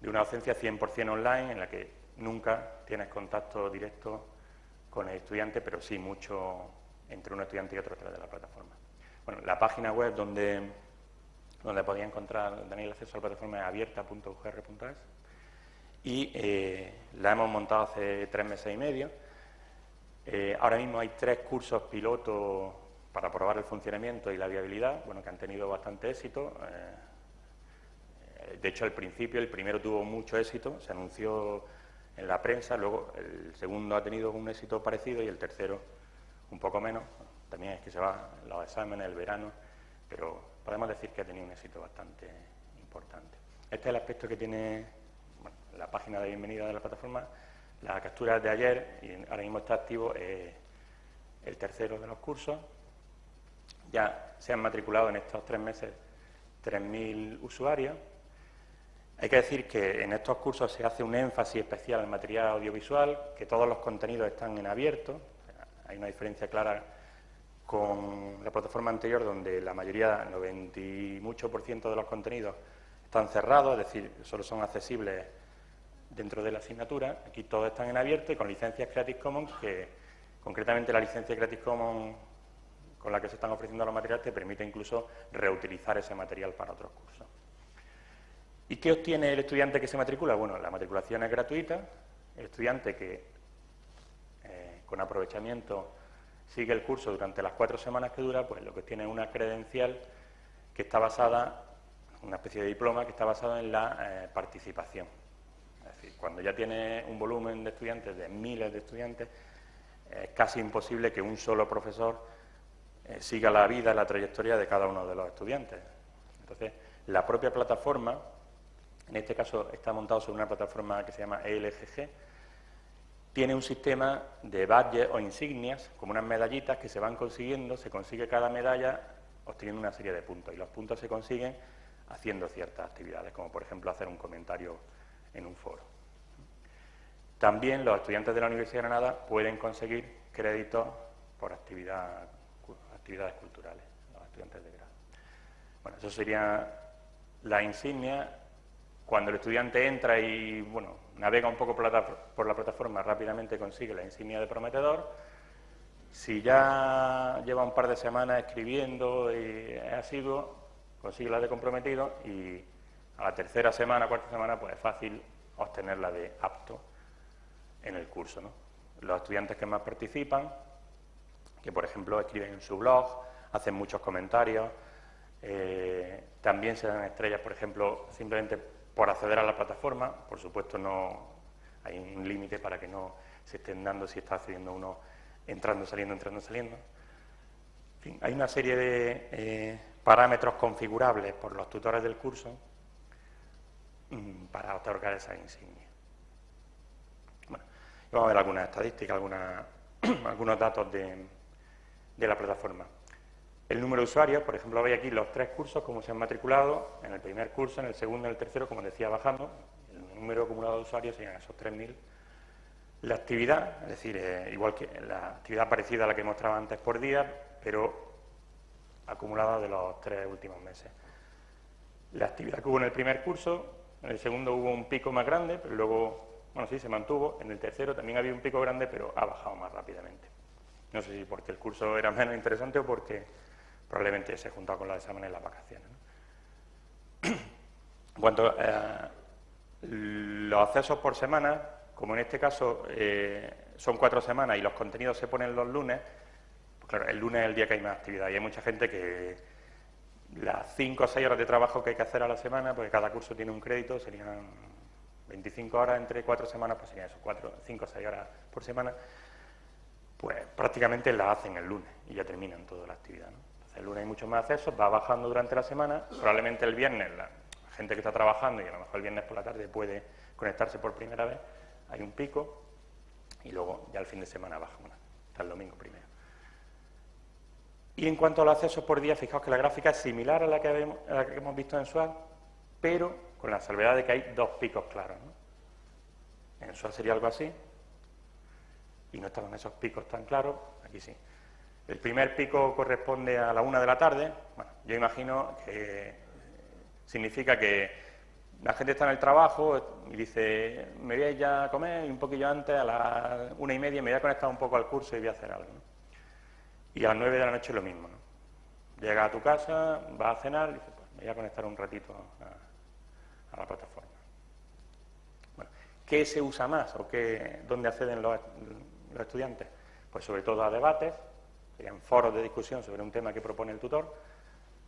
una docencia 100% online, en la que nunca tienes contacto directo con el estudiante, pero sí mucho entre un estudiante y otro a través de la plataforma. Bueno, la página web donde, donde podía encontrar, Daniel, acceso a la plataforma es abierta.ugr.es y eh, la hemos montado hace tres meses y medio. Eh, ahora mismo hay tres cursos pilotos para probar el funcionamiento y la viabilidad, bueno, que han tenido bastante éxito. Eh, de hecho, al principio el primero tuvo mucho éxito, se anunció en la prensa, luego el segundo ha tenido un éxito parecido y el tercero un poco menos. También es que se va los exámenes, el verano, pero podemos decir que ha tenido un éxito bastante importante. Este es el aspecto que tiene la página de bienvenida de la plataforma, la captura de ayer, y ahora mismo está activo el tercero de los cursos. Ya se han matriculado en estos tres meses 3.000 usuarios. Hay que decir que en estos cursos se hace un énfasis especial en material audiovisual, que todos los contenidos están en abierto. Hay una diferencia clara con la plataforma anterior, donde la mayoría, 90 y mucho de los contenidos están cerrados, es decir, solo son accesibles dentro de la asignatura. Aquí todos están en abierto y con licencias Creative Commons, que concretamente la licencia Creative Commons con la que se están ofreciendo los materiales te permite incluso reutilizar ese material para otros cursos. ¿Y qué obtiene el estudiante que se matricula? Bueno, la matriculación es gratuita, el estudiante que con aprovechamiento sigue el curso durante las cuatro semanas que dura, pues lo que tiene es una credencial que está basada, una especie de diploma que está basado en la eh, participación cuando ya tiene un volumen de estudiantes, de miles de estudiantes, es casi imposible que un solo profesor eh, siga la vida, la trayectoria de cada uno de los estudiantes. Entonces, la propia plataforma, en este caso está montado sobre una plataforma que se llama ELGG, tiene un sistema de badges o insignias, como unas medallitas que se van consiguiendo, se consigue cada medalla obteniendo una serie de puntos, y los puntos se consiguen haciendo ciertas actividades, como por ejemplo hacer un comentario en un foro. También los estudiantes de la Universidad de Granada pueden conseguir créditos por actividades culturales, los estudiantes de grado. Bueno, eso sería la insignia. Cuando el estudiante entra y bueno, navega un poco por la, plataforma, rápidamente consigue la insignia de prometedor. Si ya lleva un par de semanas escribiendo y es asiduo, consigue la de comprometido y a la tercera semana, cuarta semana, pues es fácil obtener la de apto en el curso. Los estudiantes que más participan, que por ejemplo escriben en su blog, hacen muchos comentarios, eh, también se dan estrellas, por ejemplo, simplemente por acceder a la plataforma, por supuesto no hay un límite para que no se estén dando si está accediendo uno entrando, saliendo, entrando, saliendo. hay una serie de eh, parámetros configurables por los tutores del curso mm, para otorgar esa insignia. Vamos a ver algunas estadísticas, (clears throat) algunos datos de, la plataforma. El número de usuarios, por ejemplo, veis aquí los tres cursos, cómo se han matriculado, en el primer curso, en el segundo en el tercero, como decía, bajando, el número acumulado de usuarios serían esos 3.000. La actividad, es decir, eh, igual que la actividad parecida a la que mostraba antes por día, pero acumulada de los tres últimos meses. La actividad que hubo en el primer curso, en el segundo hubo un pico más grande, pero luego bueno, sí, se mantuvo. En el tercero también había un pico grande, pero ha bajado más rápidamente. No sé si porque el curso era menos interesante o porque probablemente se juntado con los exámenes en las vacaciones. Cuanto a los accesos por semana, como en este caso eh, son cuatro semanas y los contenidos se ponen los lunes, pues claro, el lunes es el día que hay más actividad y hay mucha gente que las cinco o seis horas de trabajo que hay que hacer a la semana, porque cada curso tiene un crédito, serían 25 horas entre cuatro semanas, pues serían eso, cuatro, cinco o seis horas por semana, pues prácticamente las hacen el lunes y ya terminan toda la actividad. El lunes hay muchos más accesos, va bajando durante la semana, probablemente el viernes la gente que está trabajando y a lo mejor el viernes por la tarde puede conectarse por primera vez, hay un pico y luego ya el fin de semana baja una, hasta el domingo primero. Y en cuanto a los accesos por día, fijaos que la gráfica es similar a la que, hemos visto en SWAT, pero con la salvedad de que hay dos picos claros. En SWAT sería algo así, y no estaban esos picos tan claros, aquí sí. El primer pico corresponde a la una de la tarde, bueno, yo imagino que significa que la gente está en el trabajo y dice, me voy a ir a comer y un poquillo antes, a las una y media, me voy a conectar un poco al curso y voy a hacer algo. Y a las nueve de la noche lo mismo. ¿no? Llega a tu casa, vas a cenar y dices, pues me voy a conectar un ratito a, la plataforma. Bueno, ¿Qué se usa más o qué, dónde acceden los estudiantes? Pues sobre todo a debates, serían foros de discusión sobre un tema que propone el tutor,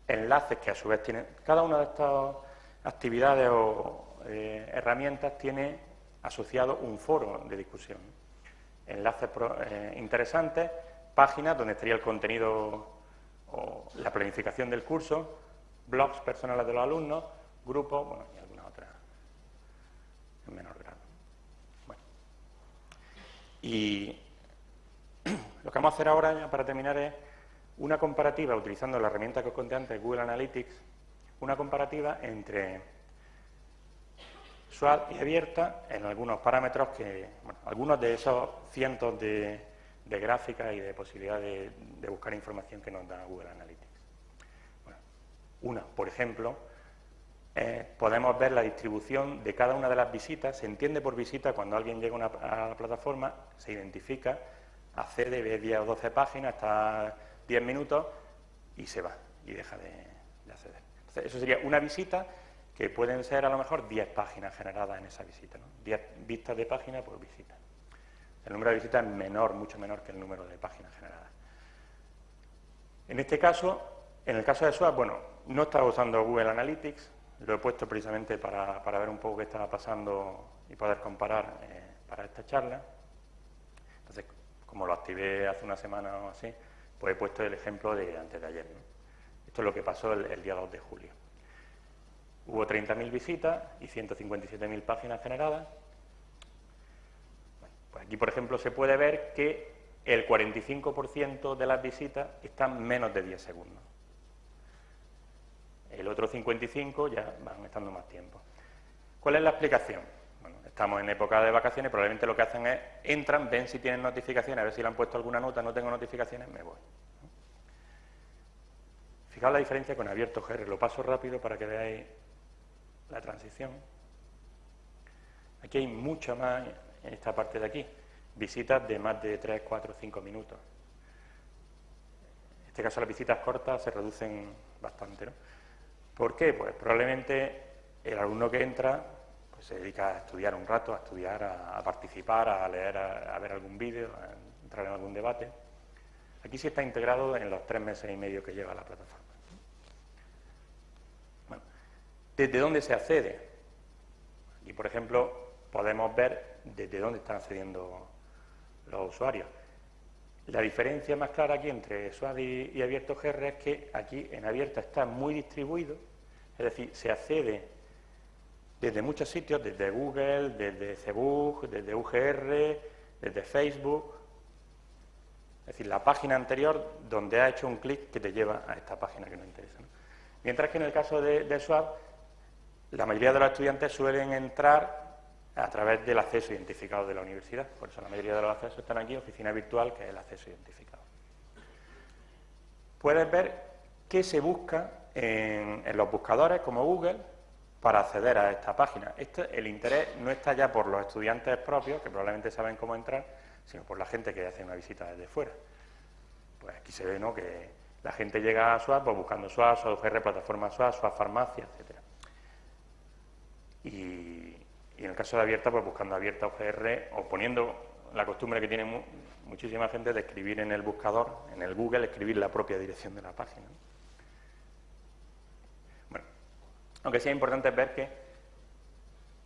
enlaces que a su vez tienen... Cada una de estas actividades o eh, herramientas tiene asociado un foro de discusión. Enlaces eh, interesantes, páginas donde estaría el contenido o la planificación del curso, blogs personales de los alumnos, grupos, bueno, y algunas otras en menor grado. Bueno. Y lo que vamos a hacer ahora, para terminar, es una comparativa, utilizando la herramienta que os conté antes, Google Analytics, una comparativa entre SWAT y abierta en algunos parámetros que, bueno, algunos de esos cientos de, gráficas y de posibilidades de, buscar información que nos da Google Analytics. una, por ejemplo, podemos ver la distribución de cada una de las visitas. Se entiende por visita cuando alguien llega a la plataforma, se identifica, accede, ve 10 o 12 páginas, está 10 minutos y se va y deja de, acceder. Entonces, eso sería una visita que pueden ser a lo mejor 10 páginas generadas en esa visita, ¿no? 10 vistas de página por visita. El número de visitas es menor, mucho menor que el número de páginas generadas. En este caso, en el caso de SWAP, bueno, no estaba usando Google Analytics, lo he puesto precisamente para, ver un poco qué estaba pasando y poder comparar eh, para esta charla. Como lo activé hace una semana o así, pues he puesto el ejemplo de antes de ayer. Esto es lo que pasó el, día 2 de julio. Hubo 30.000 visitas y 157.000 páginas generadas. pues aquí, por ejemplo, se puede ver que el 45% de las visitas están menos de 10 segundos. El otro 55 ya van estando más tiempo. ¿Cuál es la explicación? Estamos en época de vacaciones, probablemente lo que hacen es, entran, ven si tienen notificaciones, a ver si le han puesto alguna nota, no tengo notificaciones, me voy. Fijaos la diferencia con abierto GR, lo paso rápido para que veáis la transición. Aquí hay mucho más en esta parte de aquí, visitas de más de 3, 4, 5 minutos. En este caso las visitas cortas se reducen bastante. ¿no? ¿Por qué? Pues probablemente el alumno que entra pues se dedica a estudiar un rato, a estudiar, a, participar, a leer, a, ver algún vídeo, a entrar en algún debate. Aquí sí está integrado en los tres meses y medio que lleva la plataforma. Bueno, ¿desde dónde se accede? Aquí, por ejemplo, podemos ver desde dónde están accediendo los usuarios. La diferencia más clara aquí entre SWAD y, y Abierto GR es que aquí en Abierto está muy distribuido, es decir, se accede desde muchos sitios, desde Google, desde Facebook, desde UGR, desde Facebook. Es decir, la página anterior donde ha hecho un clic que te lleva a esta página que nos interesa. Mientras que en el caso de, de Swap, la mayoría de los estudiantes suelen entrar a través del acceso identificado de la universidad. Por eso la mayoría de los accesos están aquí, oficina virtual, que es el acceso identificado. Puedes ver qué se busca en los buscadores como Google, para acceder a esta página. El interés no está ya por los estudiantes propios, que probablemente saben cómo entrar, sino por la gente que hace una visita desde fuera. Pues aquí se ve ¿no? que la gente llega a SWAP pues, buscando SWAP, SWAP UGR, plataforma SWAP, SWAP farmacia, etc. Y, en el caso de abierta, pues buscando abierta UGR o poniendo la costumbre que tiene muchísima gente de escribir en el buscador, en el Google, escribir la propia dirección de la página. Bueno, aunque sea importante ver que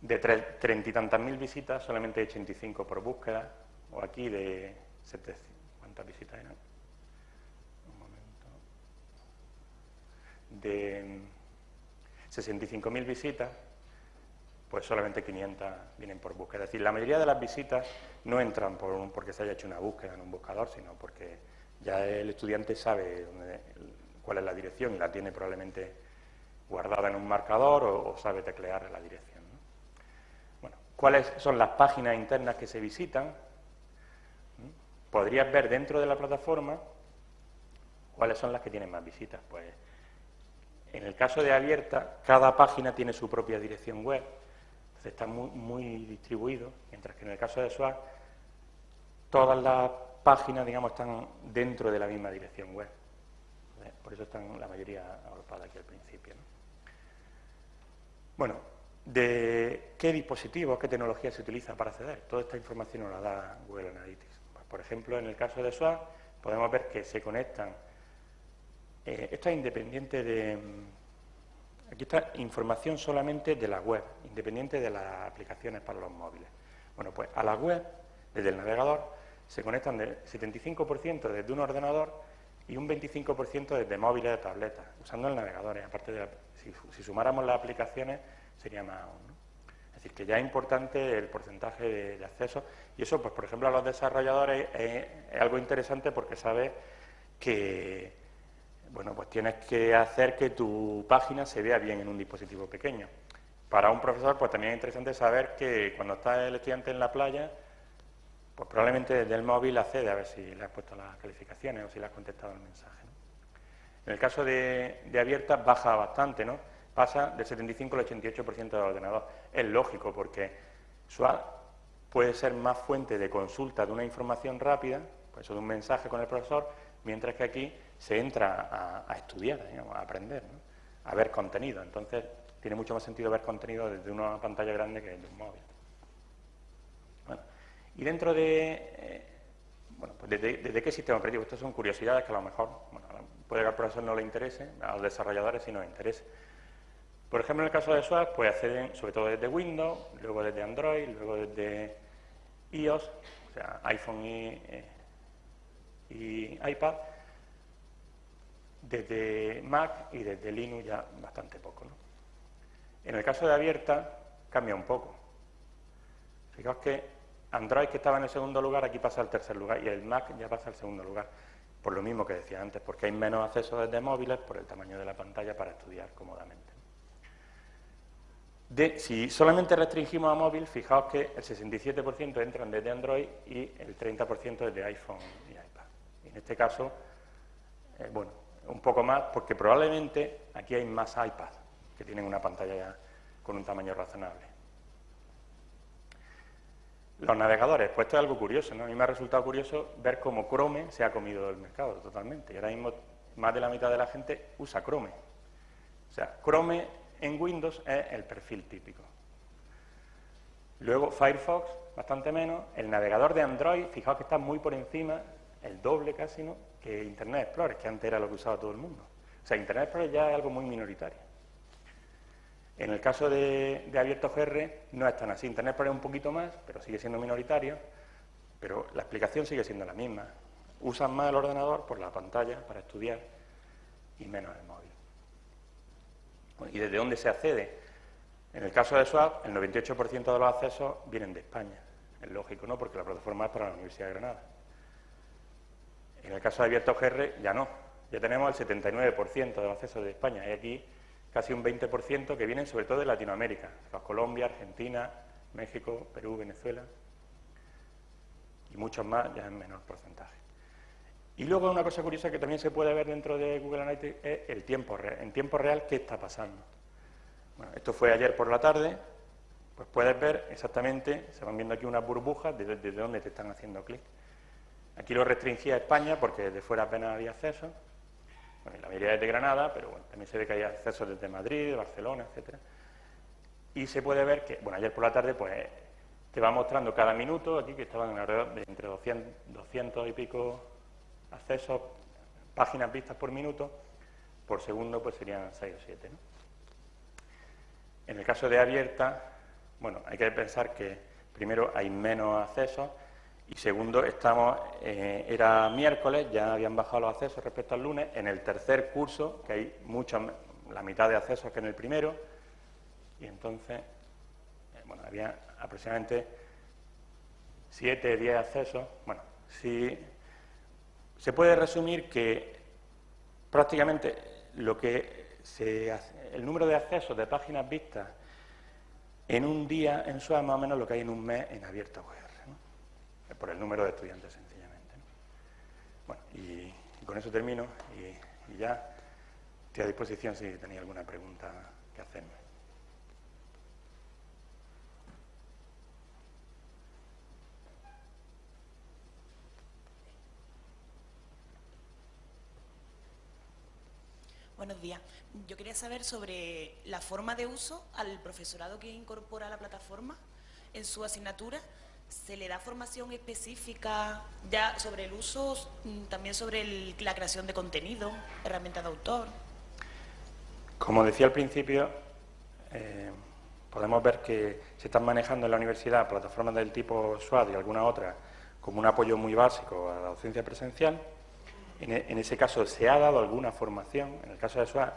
de treinta y tantas mil visitas, solamente 85 por búsqueda, o aquí de 700, ¿cuántas visitas eran? Un momento. De 65.000 visitas, pues solamente 500 vienen por búsqueda. Es decir, la mayoría de las visitas no entran por porque se haya hecho una búsqueda en un buscador, sino porque ya el estudiante sabe cuál es la dirección y la tiene probablemente guardada en un marcador o, sabe teclear la dirección. Bueno, ¿cuáles son las páginas internas que se visitan? ¿Mm? Podrías ver dentro de la plataforma cuáles son las que tienen más visitas. Pues en el caso de abierta, cada página tiene su propia dirección web está muy, muy distribuido, mientras que en el caso de SWAT todas las páginas, digamos, están dentro de la misma dirección web. Por eso están la mayoría agrupadas aquí al principio. Bueno, ¿de qué dispositivos, qué tecnología se utiliza para acceder? Toda esta información nos la da Google Analytics. Pues, por ejemplo, en el caso de SWAT podemos ver que se conectan. Eh, esto es independiente de Aquí está información solamente de la web, independiente de las aplicaciones para los móviles. Bueno, pues a la web, desde el navegador, se conectan del 75% desde un ordenador y un 25% desde móviles de tabletas, usando el navegador. aparte de si, sumáramos las aplicaciones, sería más aún. Es decir, que ya es importante el porcentaje de, acceso. Y eso, pues por ejemplo, a los desarrolladores es algo interesante porque sabe que bueno, pues tienes que hacer que tu página se vea bien en un dispositivo pequeño. Para un profesor, pues también es interesante saber que cuando está el estudiante en la playa, pues probablemente desde el móvil accede a ver si le has puesto las calificaciones o si le has contestado el mensaje. En el caso de, abierta baja bastante, ¿no? Pasa del 75 al 88% del ordenador. Es lógico porque SWAT puede ser más fuente de consulta de una información rápida, pues de un mensaje con el profesor, mientras que aquí se entra a, estudiar, a aprender, a ver contenido. Entonces, tiene mucho más sentido ver contenido desde una pantalla grande que desde un móvil. Bueno, y dentro de... Eh, bueno, pues desde, qué sistema operativo? Estas son curiosidades que a lo mejor, bueno, puede que al profesor no le interese, a los desarrolladores sí nos interese. Por ejemplo, en el caso de SWAP, pues acceden sobre todo desde Windows, luego desde Android, luego desde iOS, o sea, iPhone y, eh, y iPad, desde Mac y desde Linux ya bastante poco. En el caso de abierta cambia un poco. Fijaos que Android que estaba en el segundo lugar aquí pasa al tercer lugar y el Mac ya pasa al segundo lugar. Por lo mismo que decía antes, porque hay menos acceso desde móviles por el tamaño de la pantalla para estudiar cómodamente. si solamente restringimos a móvil, fijaos que el 67% entran desde Android y el 30% desde iPhone y iPad. en este caso, eh, bueno, un poco más, porque probablemente aquí hay más iPads que tienen una pantalla con un tamaño razonable. Los navegadores, pues esto es algo curioso, ¿no? A mí me ha resultado curioso ver cómo Chrome se ha comido el mercado totalmente. Y ahora mismo más de la mitad de la gente usa Chrome. O sea, Chrome en Windows es el perfil típico. Luego Firefox, bastante menos. El navegador de Android, fijaos que está muy por encima, el doble casi, ¿no? que Internet Explorer, que antes era lo que usaba todo el mundo. O sea, Internet Explorer ya es algo muy minoritario. En el caso de, de Abierto GR no es tan así. Internet Explorer un poquito más, pero sigue siendo minoritario, pero la explicación sigue siendo la misma. Usan más el ordenador por la pantalla para estudiar y menos el móvil. ¿Y desde dónde se accede? En el caso de SWAP, el 98% de los accesos vienen de España. Es lógico, ¿no? Porque la plataforma es para la Universidad de Granada. En el caso de Abierto GR ya no, ya tenemos el 79% de los accesos de España. Hay aquí casi un 20% que vienen sobre todo de Latinoamérica, Colombia, Argentina, México, Perú, Venezuela y muchos más ya en menor porcentaje. Y luego una cosa curiosa que también se puede ver dentro de Google Analytics es el tiempo real, en tiempo real qué está pasando. Bueno, esto fue ayer por la tarde, pues puedes ver exactamente, se van viendo aquí unas burbujas desde, desde dónde te están haciendo clic. Aquí lo restringía a España porque de fuera apenas había acceso. Bueno, la mayoría es de Granada, pero bueno, también se ve que hay acceso desde Madrid, Barcelona, etcétera. Y se puede ver que, bueno, ayer por la tarde, pues, te va mostrando cada minuto, aquí que estaban alrededor de entre 200, 200 y pico accesos, páginas vistas por minuto, por segundo pues serían 6 o 7. En el caso de abierta, bueno, hay que pensar que primero hay menos accesos y segundo, eh, era miércoles, ya habían bajado los accesos respecto al lunes, en el tercer curso, que hay mucho, la mitad de accesos que en el primero, y entonces, eh, bueno, había aproximadamente 7, 10 accesos. Bueno, si se puede resumir que prácticamente lo que el número de accesos de páginas vistas en un día en SUA más o menos lo que hay en un mes en abierta web por el número de estudiantes sencillamente. Bueno, y, con eso termino y, ya estoy a disposición si tenéis alguna pregunta que hacerme. Buenos días. Yo quería saber sobre la forma de uso al profesorado que incorpora la plataforma en su asignatura ¿Se le da formación específica ya sobre el uso, mm, también sobre la creación de contenido, herramientas de autor? Como decía al principio, eh, podemos ver que se están manejando en la universidad plataformas del tipo SWAT y alguna otra como un apoyo muy básico a la docencia presencial. En, e, en ese caso se ha dado alguna formación, en el caso de SWAT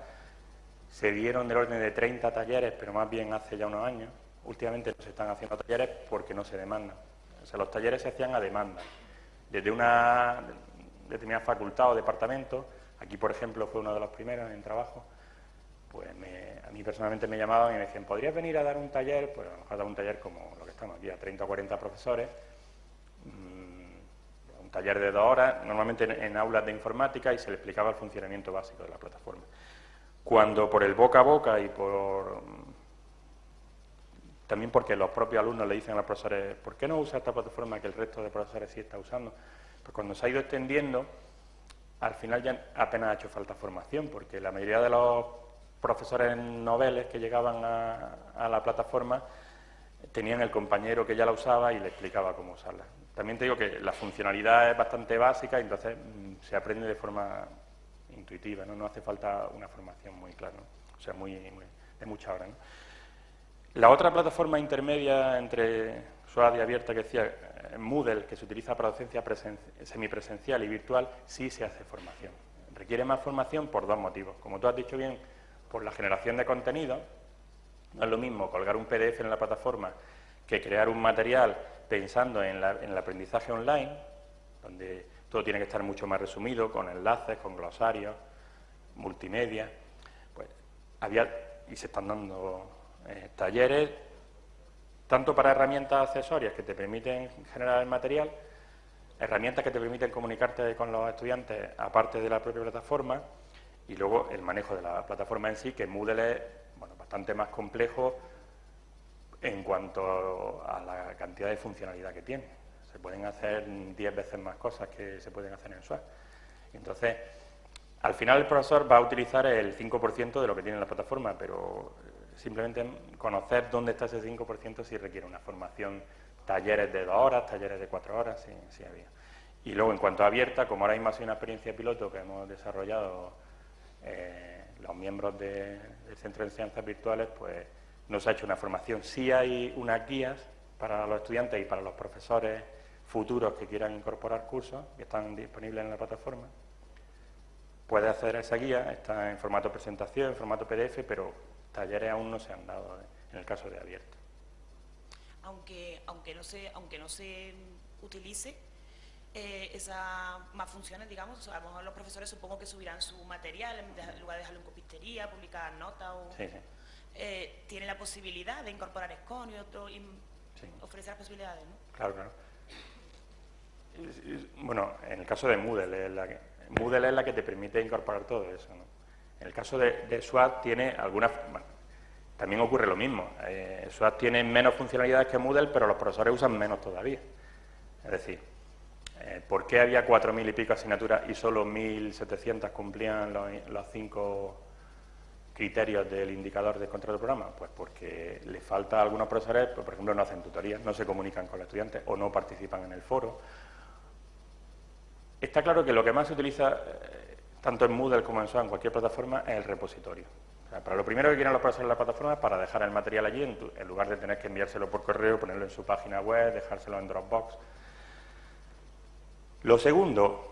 se dieron del orden de 30 talleres, pero más bien hace ya unos años, Últimamente no se están haciendo talleres porque no se demandan. O sea, los talleres se hacían a demanda. Desde una determinada facultad o departamento, aquí por ejemplo fue uno de los primeros en trabajo, pues a mí personalmente me llamaban y me decían, ¿podrías venir a dar un taller? Pues a lo mejor dar un taller como lo que estamos aquí, a 30 o 40 profesores, mm, un taller de dos horas, normalmente en aulas de informática y se le explicaba el funcionamiento básico de la plataforma. Cuando por el boca a boca y por también porque los propios alumnos le dicen a los profesores, ¿por qué no usa esta plataforma que el resto de profesores sí está usando? Pues cuando se ha ido extendiendo, al final ya apenas ha hecho falta formación, porque la mayoría de los profesores noveles que llegaban a, la plataforma tenían el compañero que ya la usaba y le explicaba cómo usarla. También te digo que la funcionalidad es bastante básica entonces mm, se aprende de forma intuitiva, ¿no? no hace falta una formación muy clara, o sea, muy, de mucha hora. ¿no? La otra plataforma intermedia entre SWAD y abierta que decía eh, Moodle, que se utiliza para docencia semipresencial y virtual, sí se hace formación. Requiere más formación por dos motivos. Como tú has dicho bien, por la generación de contenido. No es lo mismo colgar un PDF en la plataforma que crear un material pensando en, en el aprendizaje online, donde todo tiene que estar mucho más resumido, con enlaces, con glosarios, multimedia. Pues había, y se están dando eh, talleres, tanto para herramientas accesorias que te permiten generar el material, herramientas que te permiten comunicarte con los estudiantes aparte de la propia plataforma, y luego el manejo de la plataforma en sí, que Moodle es bueno, bastante más complejo en cuanto a la cantidad de funcionalidad que tiene. Se pueden hacer 10 veces más cosas que se pueden hacer en SWAT. Entonces, al final el profesor va a utilizar el 5% de lo que tiene la plataforma, pero simplemente conocer dónde está ese 5% si requiere una formación, talleres de dos horas, talleres de cuatro horas, sí había. Y luego, en cuanto a abierta, como ahora mismo ha sido una experiencia piloto que hemos desarrollado eh, los miembros del Centro de Enseñanzas Virtuales, pues nos ha hecho una formación. Sí hay unas guías para los estudiantes y para los profesores futuros que quieran incorporar cursos, que están disponibles en la plataforma. Puede hacer esa guía, está en formato presentación, en formato PDF, pero talleres aún no se han dado ¿eh? en el caso de abierto. Aunque, aunque, no, se, aunque no se utilice eh, esas más funciones, digamos, a lo mejor los profesores supongo que subirán su material, en lugar de dejarlo en copistería, publicar notas o... Eh, tiene la posibilidad de incorporar SCON y otro, y ofrecer posibilidades, ¿no? Claro, claro. Bueno, en el caso de Moodle, es la que, Moodle es la que te permite incorporar todo eso, ¿no? En el caso de, SWAT tiene algunas... también ocurre lo mismo. Eh, SWAT tiene menos funcionalidades que Moodle, pero los profesores usan menos todavía. Es decir, Eh, ¿Por qué había 4.000 y pico asignaturas y solo 1.700 cumplían los, cinco criterios del indicador de control del programa? Pues porque le falta a algunos profesores, pues, por ejemplo, no hacen tutorías, no se comunican con los estudiantes o no participan en el foro. Está claro que lo que más se utiliza, eh, tanto en Moodle como en en cualquier plataforma, es el repositorio. para lo primero que quieren los profesores en la plataforma es para dejar el material allí, en lugar de tener que enviárselo por correo, ponerlo en su página web, dejárselo en Dropbox. Lo segundo,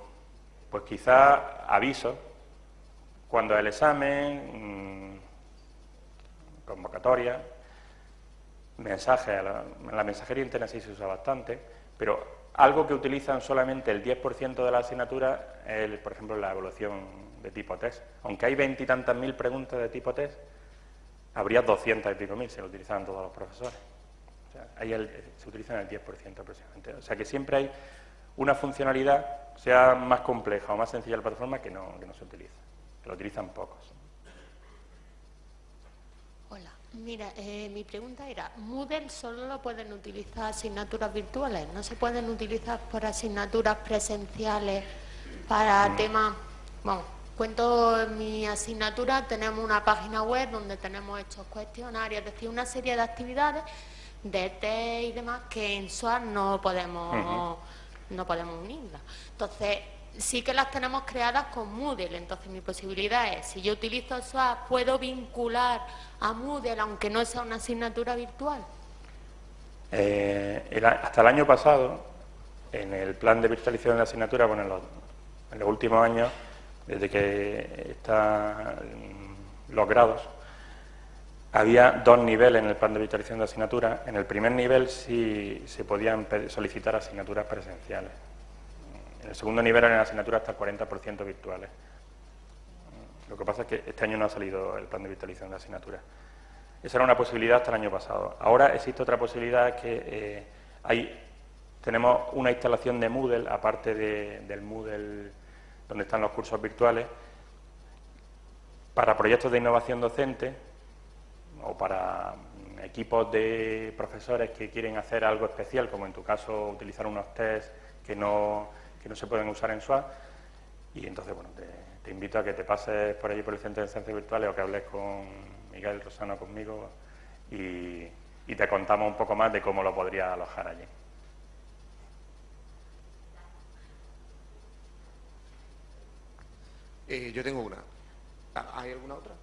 pues quizá aviso, cuando el examen, mm, convocatoria, mensaje, la, la mensajería interna sí se usa bastante, pero algo que utilizan solamente el 10% de la asignatura es, por ejemplo, la evaluación de tipo test. Aunque hay veintitantas mil preguntas de tipo test, habría 200 y pico mil si lo utilizaran todos los profesores. O sea, ahí se utilizan el 10% aproximadamente. O sea que siempre hay una funcionalidad, sea más compleja o más sencilla la plataforma, que no, que no se utiliza, que lo utilizan pocos. Mira, eh, mi pregunta era, ¿Moodle solo lo pueden utilizar asignaturas virtuales? ¿No se pueden utilizar por asignaturas presenciales para temas...? Bueno, cuento en mi asignatura, tenemos una página web donde tenemos estos cuestionarios, es decir, una serie de actividades de test y demás que en SOAR no podemos no podemos unirlas. Entonces, sí que las tenemos creadas con Moodle, entonces mi posibilidad es, si yo utilizo SWAP, ¿puedo vincular a Moodle aunque no sea una asignatura virtual? Eh, hasta el año pasado, en el plan de virtualización de la asignatura, bueno, en los, en los últimos años, desde que están los grados, había dos niveles en el plan de virtualización de asignaturas. En el primer nivel sí se podían solicitar asignaturas presenciales. En el segundo nivel eran asignaturas hasta el 40% virtuales. Lo que pasa es que este año no ha salido el plan de virtualización de asignaturas. Esa era una posibilidad hasta el año pasado. Ahora existe otra posibilidad que eh, hay, tenemos una instalación de Moodle, aparte del Moodle donde están los cursos virtuales, para proyectos de innovación docente, o para equipos de profesores que quieren hacer algo especial, como en tu caso utilizar unos test que no, que no se pueden usar en SWAT. Y entonces, bueno, te, invito a que te pases por allí por el Centro de Ciencias Virtuales o que hables con Miguel Rosano, conmigo, y, te contamos un poco más de cómo lo podría alojar allí. Eh, yo tengo una. ¿Hay alguna otra?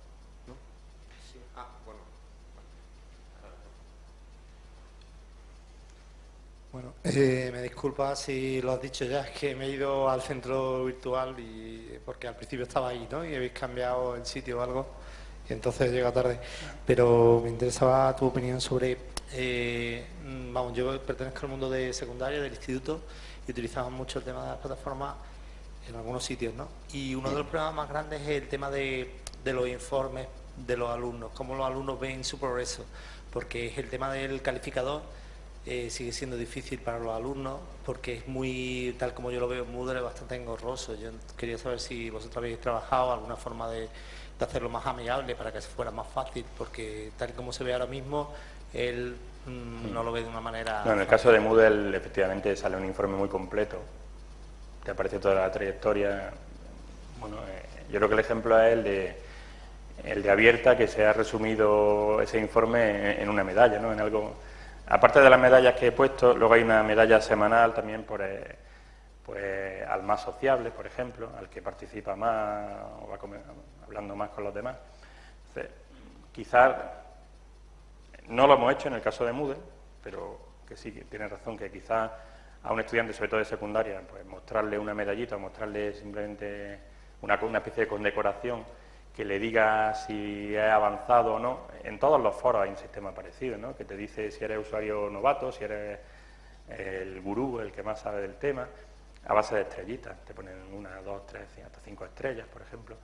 Bueno, eh, me disculpa si lo has dicho ya, es que me he ido al centro virtual y porque al principio estaba ahí, ¿no? Y habéis cambiado el sitio o algo y entonces llega tarde. Pero me interesaba tu opinión sobre, eh, vamos, yo pertenezco al mundo de secundaria, del instituto, y utilizamos mucho el tema de las plataformas en algunos sitios, ¿no? Y uno de los problemas más grandes es el tema de, de los informes de los alumnos, cómo los alumnos ven su progreso, porque es el tema del calificador eh, sigue siendo difícil para los alumnos porque es muy, tal como yo lo veo, Moodle es bastante engorroso. Yo quería saber si vosotros habéis trabajado alguna forma de, hacerlo más amigable para que fuera más fácil, porque tal como se ve ahora mismo, él mm, no lo ve de una manera... en el caso de Moodle efectivamente sale un informe muy completo, te aparece toda la trayectoria. Bueno, eh, yo creo que el ejemplo es el de el de abierta que se ha resumido ese informe en, en una medalla, ¿no? en algo Aparte de las medallas que he puesto, luego hay una medalla semanal también por, eh, pues, al más sociable, por ejemplo, al que participa más o va hablando más con los demás. quizás no lo hemos hecho en el caso de Moodle, pero que sí, que tiene razón, que quizás a un estudiante, sobre todo de secundaria, pues mostrarle una medallita, mostrarle simplemente una, una especie de condecoración que le diga si es avanzado o no. En todos los foros hay un sistema parecido, ¿no? que te dice si eres usuario novato, si eres el gurú, el que más sabe del tema, a base de estrellitas. Te ponen una, dos, tres, hasta cinco estrellas, por ejemplo.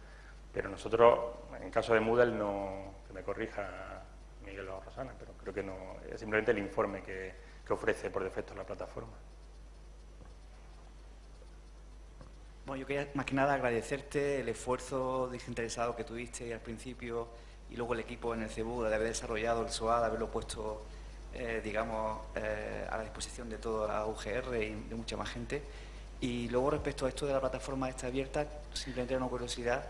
Pero nosotros, en caso de Moodle, no, que me corrija Miguel o Rosana, pero creo que no, es simplemente el informe que, que ofrece por defecto la plataforma. Bueno, yo quería más que nada agradecerte el esfuerzo desinteresado que tuviste al principio y luego el equipo en el CEBU de haber desarrollado el SOA, de haberlo puesto, eh, digamos, eh, a la disposición de toda la UGR y de mucha más gente. Y luego respecto a esto de la plataforma esta abierta, simplemente una curiosidad,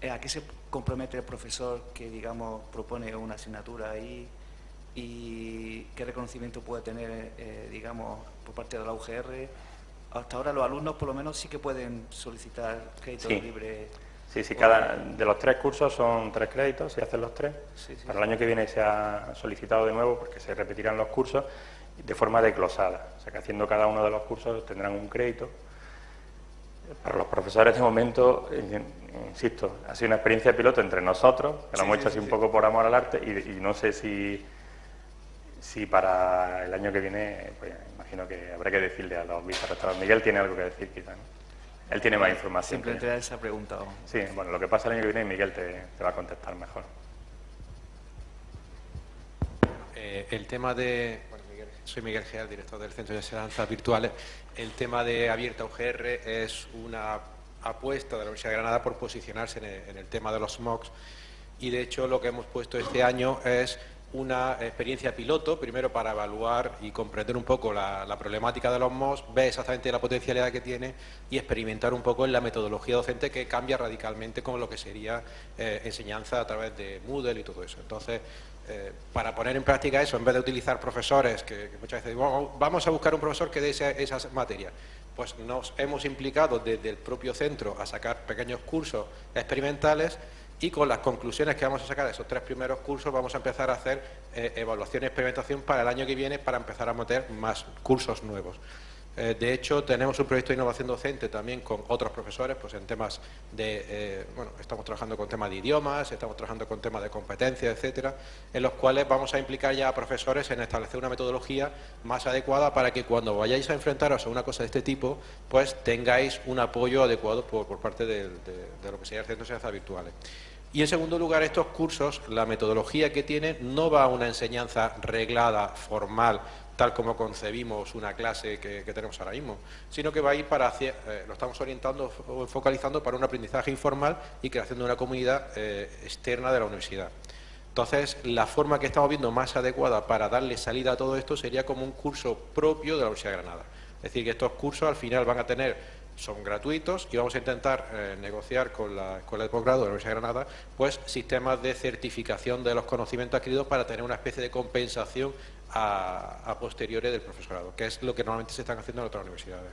eh, ¿a qué se compromete el profesor que, digamos, propone una asignatura ahí y qué reconocimiento puede tener, digamos, por parte de la UGR? Hasta ahora los alumnos, por lo menos, sí que pueden solicitar créditos Sí. libres. Sí, sí, cada de los tres cursos son tres créditos, se hacen los tres. Sí, sí. Para el año que viene se ha solicitado de nuevo porque se repetirán los cursos de forma desglosada. O sea que haciendo cada uno de los cursos tendrán un crédito. Para los profesores de momento, insisto, ha sido una experiencia de piloto entre nosotros, que lo hemos hecho así sí, un poco por amor al arte y, y no sé si, si para el año que viene, pues imagino que habrá que decirle a los vicerrectores. Miguel tiene algo que decir quizá, ¿no? Él tiene más información. Simplemente esa pregunta. vamos. Sí, bueno, lo que pasa el año que viene Miguel te, te va a contestar mejor. Eh, el tema de. Bueno, Miguel, soy Miguel Geal, director del Centro de Enseñanzas Virtuales. El tema de Abierta UGR es una apuesta de la Universidad de Granada por posicionarse en el, en el tema de los MOOCs y de hecho lo que hemos puesto este año es una experiencia piloto, primero para evaluar y comprender un poco la, problemática de los MOOCs, ver exactamente la potencialidad que tiene y experimentar un poco en la metodología docente que cambia radicalmente con lo que sería eh, enseñanza a través de Moodle y todo eso. Entonces, eh, para poner en práctica eso, en vez de utilizar profesores que, muchas veces "Vamos- vamos a buscar un profesor que dé esa- esas materias, pues nos hemos implicado desde el propio centro a sacar pequeños cursos experimentales y con las conclusiones que vamos a sacar de esos tres primeros cursos vamos a empezar a hacer eh, evaluación y experimentación para el año que viene para empezar a meter más cursos nuevos. Eh, de hecho, tenemos un proyecto de innovación docente también con otros profesores, pues en temas de, eh, bueno, estamos trabajando con temas de idiomas, estamos trabajando con temas de competencias, etcétera, en los cuales vamos a implicar ya a profesores en establecer una metodología más adecuada para que cuando vayáis a enfrentaros a una cosa de este tipo, pues tengáis un apoyo adecuado por, parte de lo que sería el Centro de Enseñanzas Virtuales. Y en segundo lugar, estos cursos, la metodología que tienen no va a una enseñanza reglada, formal, tal como concebimos una clase que, tenemos ahora mismo, sino que va a ir para hacia, eh, lo estamos orientando o focalizando para un aprendizaje informal y creación de una comunidad eh, externa de la universidad. Entonces, la forma que estamos viendo más adecuada para darle salida a todo esto sería como un curso propio de la Universidad de Granada. Es decir, que estos cursos al final van a tener son gratuitos y vamos a intentar eh, negociar con la Escuela de Posgrado de la Universidad de Granada pues sistemas de certificación de los conocimientos adquiridos para tener una especie de compensación a, a posteriores del profesorado, que es lo que normalmente se están haciendo en otras universidades.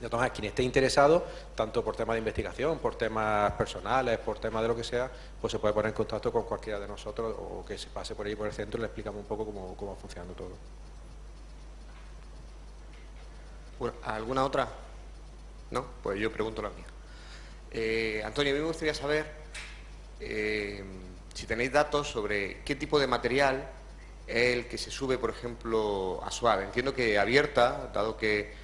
De todas maneras, quien esté interesado, tanto por temas de investigación, por temas personales, por temas de lo que sea, pues se puede poner en contacto con cualquiera de nosotros o que se pase por ahí por el centro y le explicamos un poco cómo, cómo va funcionando todo. ¿Alguna otra? ¿No? Pues yo pregunto la mía. Eh, Antonio, a mí me gustaría saber eh, si tenéis datos sobre qué tipo de material es el que se sube, por ejemplo, a Suave. Entiendo que abierta, dado que,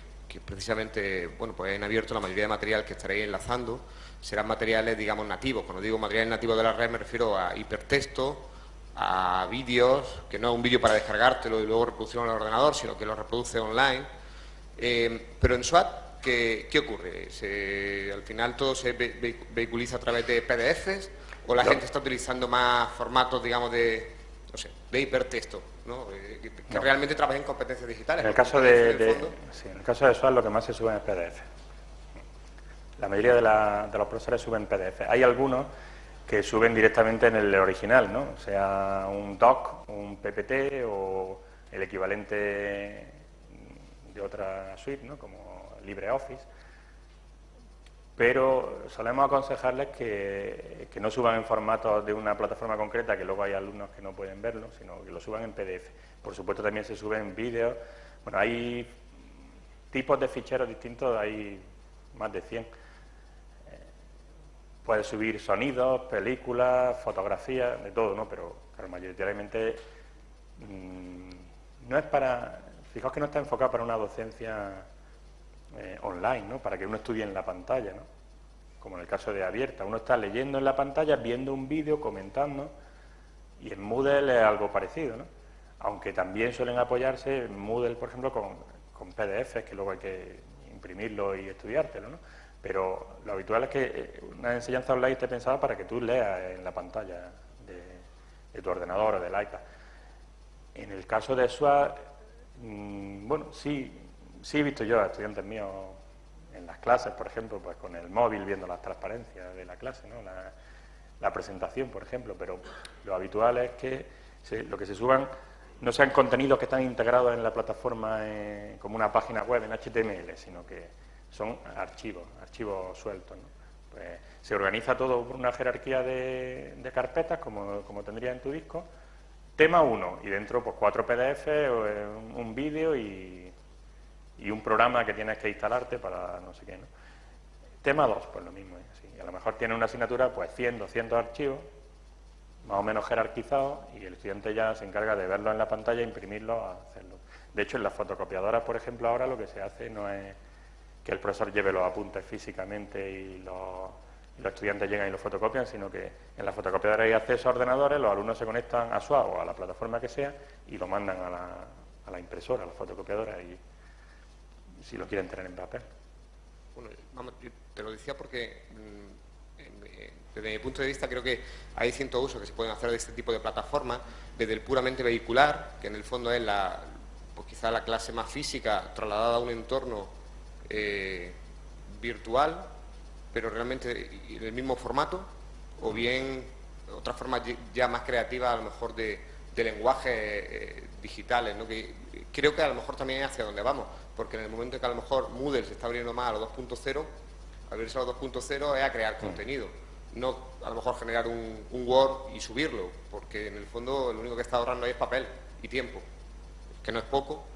precisamente, bueno, pues en abierto la mayoría de material que estaréis enlazando serán materiales, digamos, nativos. Cuando digo materiales nativos de la red me refiero a hipertexto, a vídeos, que no es un vídeo para descargártelo y luego reproducirlo en el ordenador, sino que lo reproduce online. Eh, pero en SWAT, ¿qué, qué ocurre? ¿Se- ¿Al final todo se ve- ve- vehiculiza a través de PDFs o la No. gente está utilizando más formatos, digamos, de, no sé, de hipertexto, ¿no? Eh, que, que No. realmente trabajen en competencias digitales? En el caso de, de- sí, en el caso de SWAT lo que más se sube es PDF. La mayoría de, la- de los profesores suben PDF. Hay algunos que suben directamente en el original, ¿no? sea un doc, un PPT o el equivalente de otra suite, ¿no? como LibreOffice. Pero solemos aconsejarles que, no suban en formato de una plataforma concreta, que luego hay alumnos que no pueden verlo, sino que lo suban en PDF. Por supuesto también se suben vídeos. Bueno, hay tipos de ficheros distintos, hay más de 100. Eh, Puedes subir sonidos, películas, fotografías, de todo, ¿no? Pero mayoritariamente mm, no es para... Fijaos que no está enfocado para una docencia eh, online, ¿no? Para que uno estudie en la pantalla, ¿no? Como en el caso de Abierta. Uno está leyendo en la pantalla, viendo un vídeo, comentando, y en Moodle es algo parecido, ¿no? Aunque también suelen apoyarse en Moodle, por ejemplo, con, con PDFs, que luego hay que imprimirlo y estudiártelo, ¿no? Pero lo habitual es que eh, una enseñanza online esté pensada para que tú leas en la pantalla de, tu ordenador o del iPad. En el caso de SWAT, mm, bueno, sí, sí he visto yo a estudiantes míos en las clases, por ejemplo, pues con el móvil viendo las transparencias de la clase, ¿no? la, presentación, por ejemplo, pero lo habitual es que lo que se suban no sean contenidos que están integrados en la plataforma eh, como una página web en HTML, sino que son archivos, archivos sueltos. Pues se organiza todo por una jerarquía de, carpetas, como, como, tendría en tu disco, tema 1, y dentro pues cuatro PDF, eh, un vídeo y y un programa que tienes que instalarte para no sé qué. ¿no? Tema 2, pues lo mismo. ¿eh? A lo mejor tiene una asignatura, pues 100, 200 archivos, más o menos jerarquizados, y el estudiante ya se encarga de verlo en la pantalla, imprimirlo, hacerlo. De hecho, en las fotocopiadoras, por ejemplo, ahora lo que se hace no es que el profesor lleve los apuntes físicamente y los, estudiantes llegan y los fotocopian, sino que en la fotocopiadora hay acceso a ordenadores, los alumnos se conectan a SUA o a la plataforma que sea y lo mandan a la, a la impresora, a la fotocopiadora y si lo quieren tener en papel. Bueno, vamos, te lo decía porque mm, desde mi punto de vista creo que hay cientos usos que se pueden hacer de este tipo de plataformas, desde el puramente vehicular, que en el fondo es la, pues quizá la clase más física trasladada a un entorno eh, virtual, pero realmente en el mismo formato, o bien otras formas ya más creativas a lo mejor de, lenguajes eh, digitales, ¿no? que creo que a lo mejor también es hacia donde vamos porque en el momento en que a lo mejor Moodle se está abriendo más a los 2.0, abrirse a los 2.0 es a crear mm. contenido, no a lo mejor generar un, Word y subirlo, porque en el fondo lo único que está ahorrando ahí es papel y tiempo, que no es poco,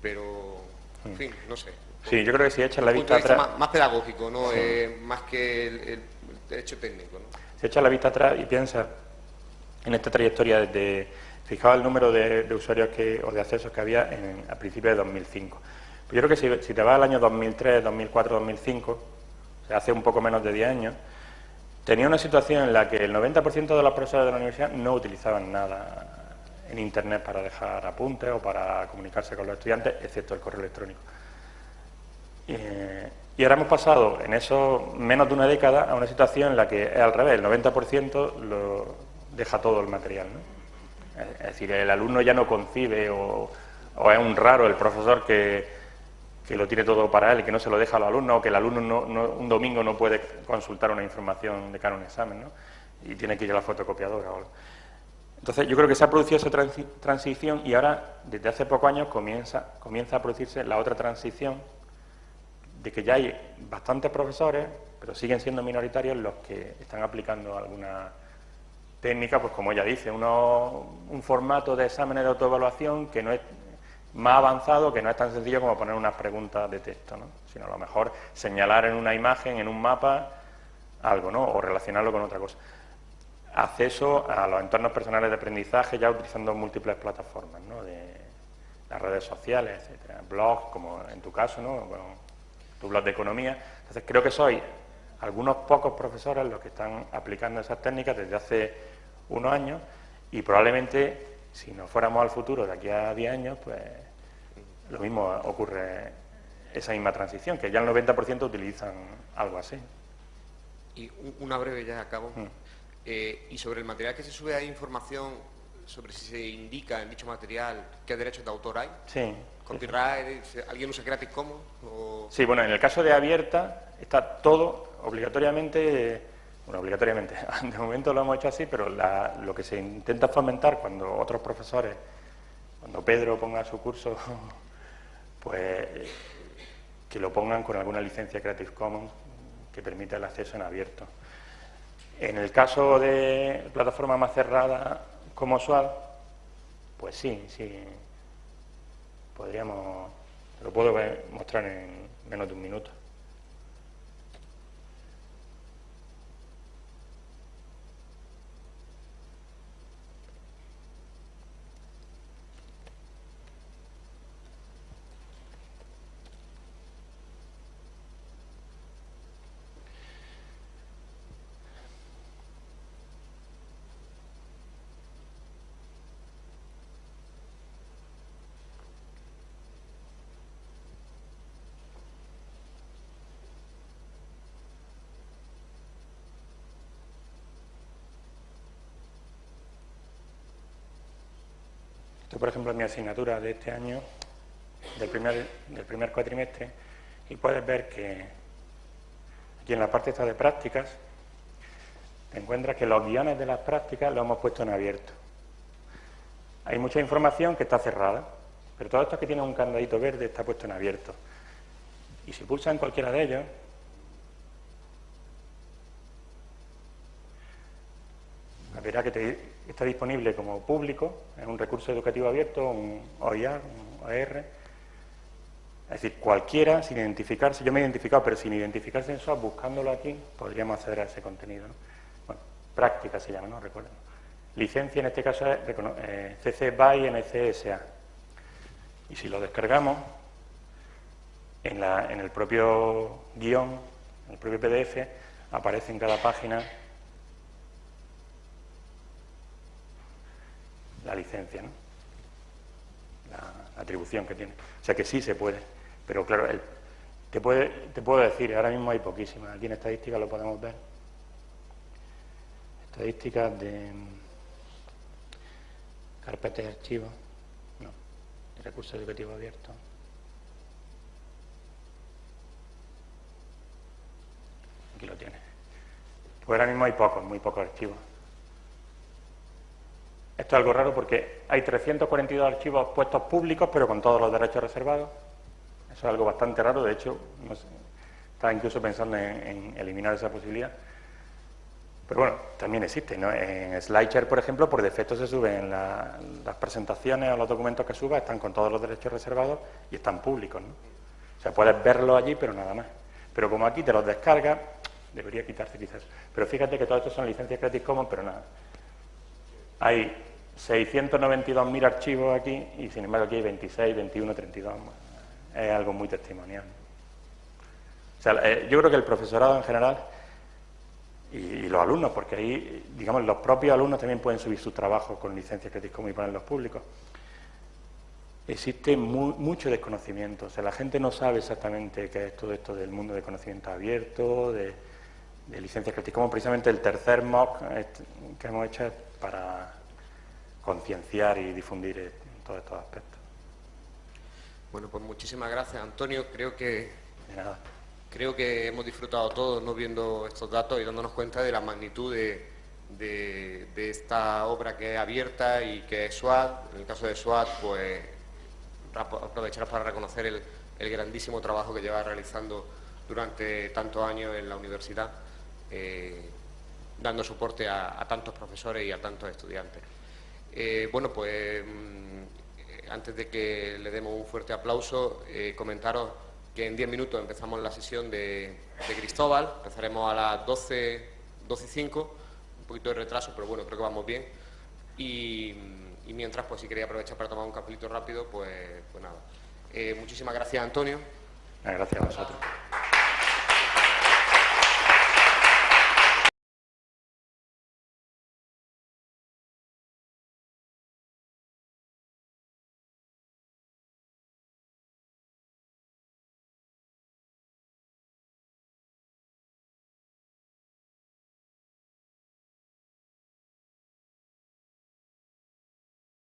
pero, en mm. fin, no sé. Sí, yo creo que si echas la vista atrás... Más, pedagógico, ¿no? más que el, hecho técnico, ¿no? Si echas la vista atrás y piensas en esta trayectoria desde... Fijaos el número de, usuarios que, o de accesos que había en, a principios de 2005. Yo creo que si, te vas al año 2003, 2004, 2005, o sea, hace un poco menos de 10 años, tenía una situación en la que el 90% de los profesores de la universidad no utilizaban nada en Internet para dejar apuntes o para comunicarse con los estudiantes, excepto el correo electrónico. y ahora hemos pasado en eso menos de una década a una situación en la que es al revés, el 90% lo deja todo el material. Es decir, el alumno ya no concibe o es un raro el profesor que que lo tiene todo para él que no se lo deja al alumno, o que el alumno un domingo no puede consultar una información de cara a un examen, ¿no? y tiene que ir a la fotocopiadora. Entonces, yo creo que se ha producido esa transición y ahora, desde hace pocos años, comienza, comienza a producirse la otra transición de que ya hay bastantes profesores, pero siguen siendo minoritarios los que están aplicando alguna técnica, pues como ella dice, uno, un formato de exámenes de autoevaluación que no es más avanzado que no es tan sencillo como poner unas preguntas de texto, ¿no? sino a lo mejor señalar en una imagen, en un mapa, algo, ¿no? o relacionarlo con otra cosa. Acceso a los entornos personales de aprendizaje ya utilizando múltiples plataformas, ¿no? de las redes sociales, etcétera, blogs, como en tu caso, ¿no? tu blog de economía. Entonces creo que soy algunos pocos profesores los que están aplicando esas técnicas desde hace unos años y probablemente si nos fuéramos al futuro de aquí a 10 años, pues lo mismo ocurre esa misma transición, que ya el 90% utilizan algo así. Y una breve ya acabo. Mm. Eh, y sobre el material que se sube, ¿hay información sobre si se indica en dicho material qué derechos de autor hay? Sí. ¿Copyright? ¿Alguien usa Creative Commons? Sí, bueno, en el caso de abierta está todo obligatoriamente bueno, obligatoriamente. (laughs) De momento lo hemos hecho así, pero lo que se intenta fomentar cuando otros profesores, cuando Pedro ponga su curso, (laughs) pues que lo pongan con alguna licencia Creative Commons que permita el acceso en abierto. En el caso de plataforma más cerrada como Usual, pues sí, sí, podríamos, lo puedo mostrar en menos de un minuto. Por ejemplo, mi asignatura de este año, del primer, cuatrimestre y puedes ver que aquí en la parte esta de prácticas te encuentras que los guiones de las prácticas los hemos puesto en abierto. Hay mucha información que está cerrada, pero todo esto que tiene un candadito verde está puesto en abierto. Y si pulsa en cualquiera de ellos, verá que está disponible como público, es un recurso educativo abierto, un OIR, un OER. Es decir, cualquiera, sin identificarse, yo me he identificado, pero sin identificarse en SOAP, buscándolo aquí, podríamos acceder a ese contenido. Bueno, práctica se llama, ¿no? Recuerden. Licencia en este caso es eh, CC BY NCSA. Y si lo descargamos, en, en el propio guion, en el propio PDF, aparece en cada página la licencia, ¿no? la atribución que tiene. O sea que sí se puede, pero claro, te, puede, te puedo decir, ahora mismo hay poquísimas, aquí en estadísticas lo podemos ver. Estadísticas de carpetas de archivos, no, de recursos educativos abiertos. Aquí lo tiene. Pues ahora mismo hay pocos, muy pocos archivos. Esto es algo raro porque hay 342 archivos puestos públicos, pero con todos los derechos reservados. Eso es algo bastante raro, de hecho, estaba incluso pensando en, eliminar esa posibilidad. Pero bueno, también existe, ¿no? En SlideShare, por ejemplo, por defecto se suben las presentaciones o los documentos que subas, están con todos los derechos reservados y están públicos, ¿no? O sea, puedes verlos allí, pero nada más. Pero como aquí te los descargas, debería quitarse quizás. Pero fíjate que todo esto son licencias Creative Commons, pero nada. Hay 692.000 archivos aquí y sin embargo aquí hay 26, 21, 32. Es algo muy testimonial. O sea, eh, yo creo que el profesorado en general y, los alumnos, porque ahí, digamos, los propios alumnos también pueden subir sus trabajos con licencias Creative Commons y ponerlos públicos. Existe mucho desconocimiento, o sea, la gente no sabe exactamente qué es todo esto del mundo de conocimiento abierto, de, licencias Creative Commons. Precisamente el tercer MOOC que hemos hecho es para concienciar y difundir en todos estos aspectos. Bueno, pues muchísimas gracias, Antonio. Creo que, creo que hemos disfrutado todos ¿no? viendo estos datos y dándonos cuenta de la magnitud de, esta obra que es abierta y que es SWAT. En el caso de SWAT, pues aprovechar para reconocer el, grandísimo trabajo que lleva realizando durante tantos años en la universidad. Eh, dando soporte a, tantos profesores y a tantos estudiantes. Eh, bueno, pues mm, antes de que le demos un fuerte aplauso, eh, comentaros que en 10 minutos empezamos la sesión de, Cristóbal, empezaremos a las 12, 12 y 5, un poquito de retraso, pero bueno, creo que vamos bien. Y, mientras, pues si quería aprovechar para tomar un capítulo rápido, pues, pues nada. Eh, muchísimas gracias, Antonio. Gracias a vosotros.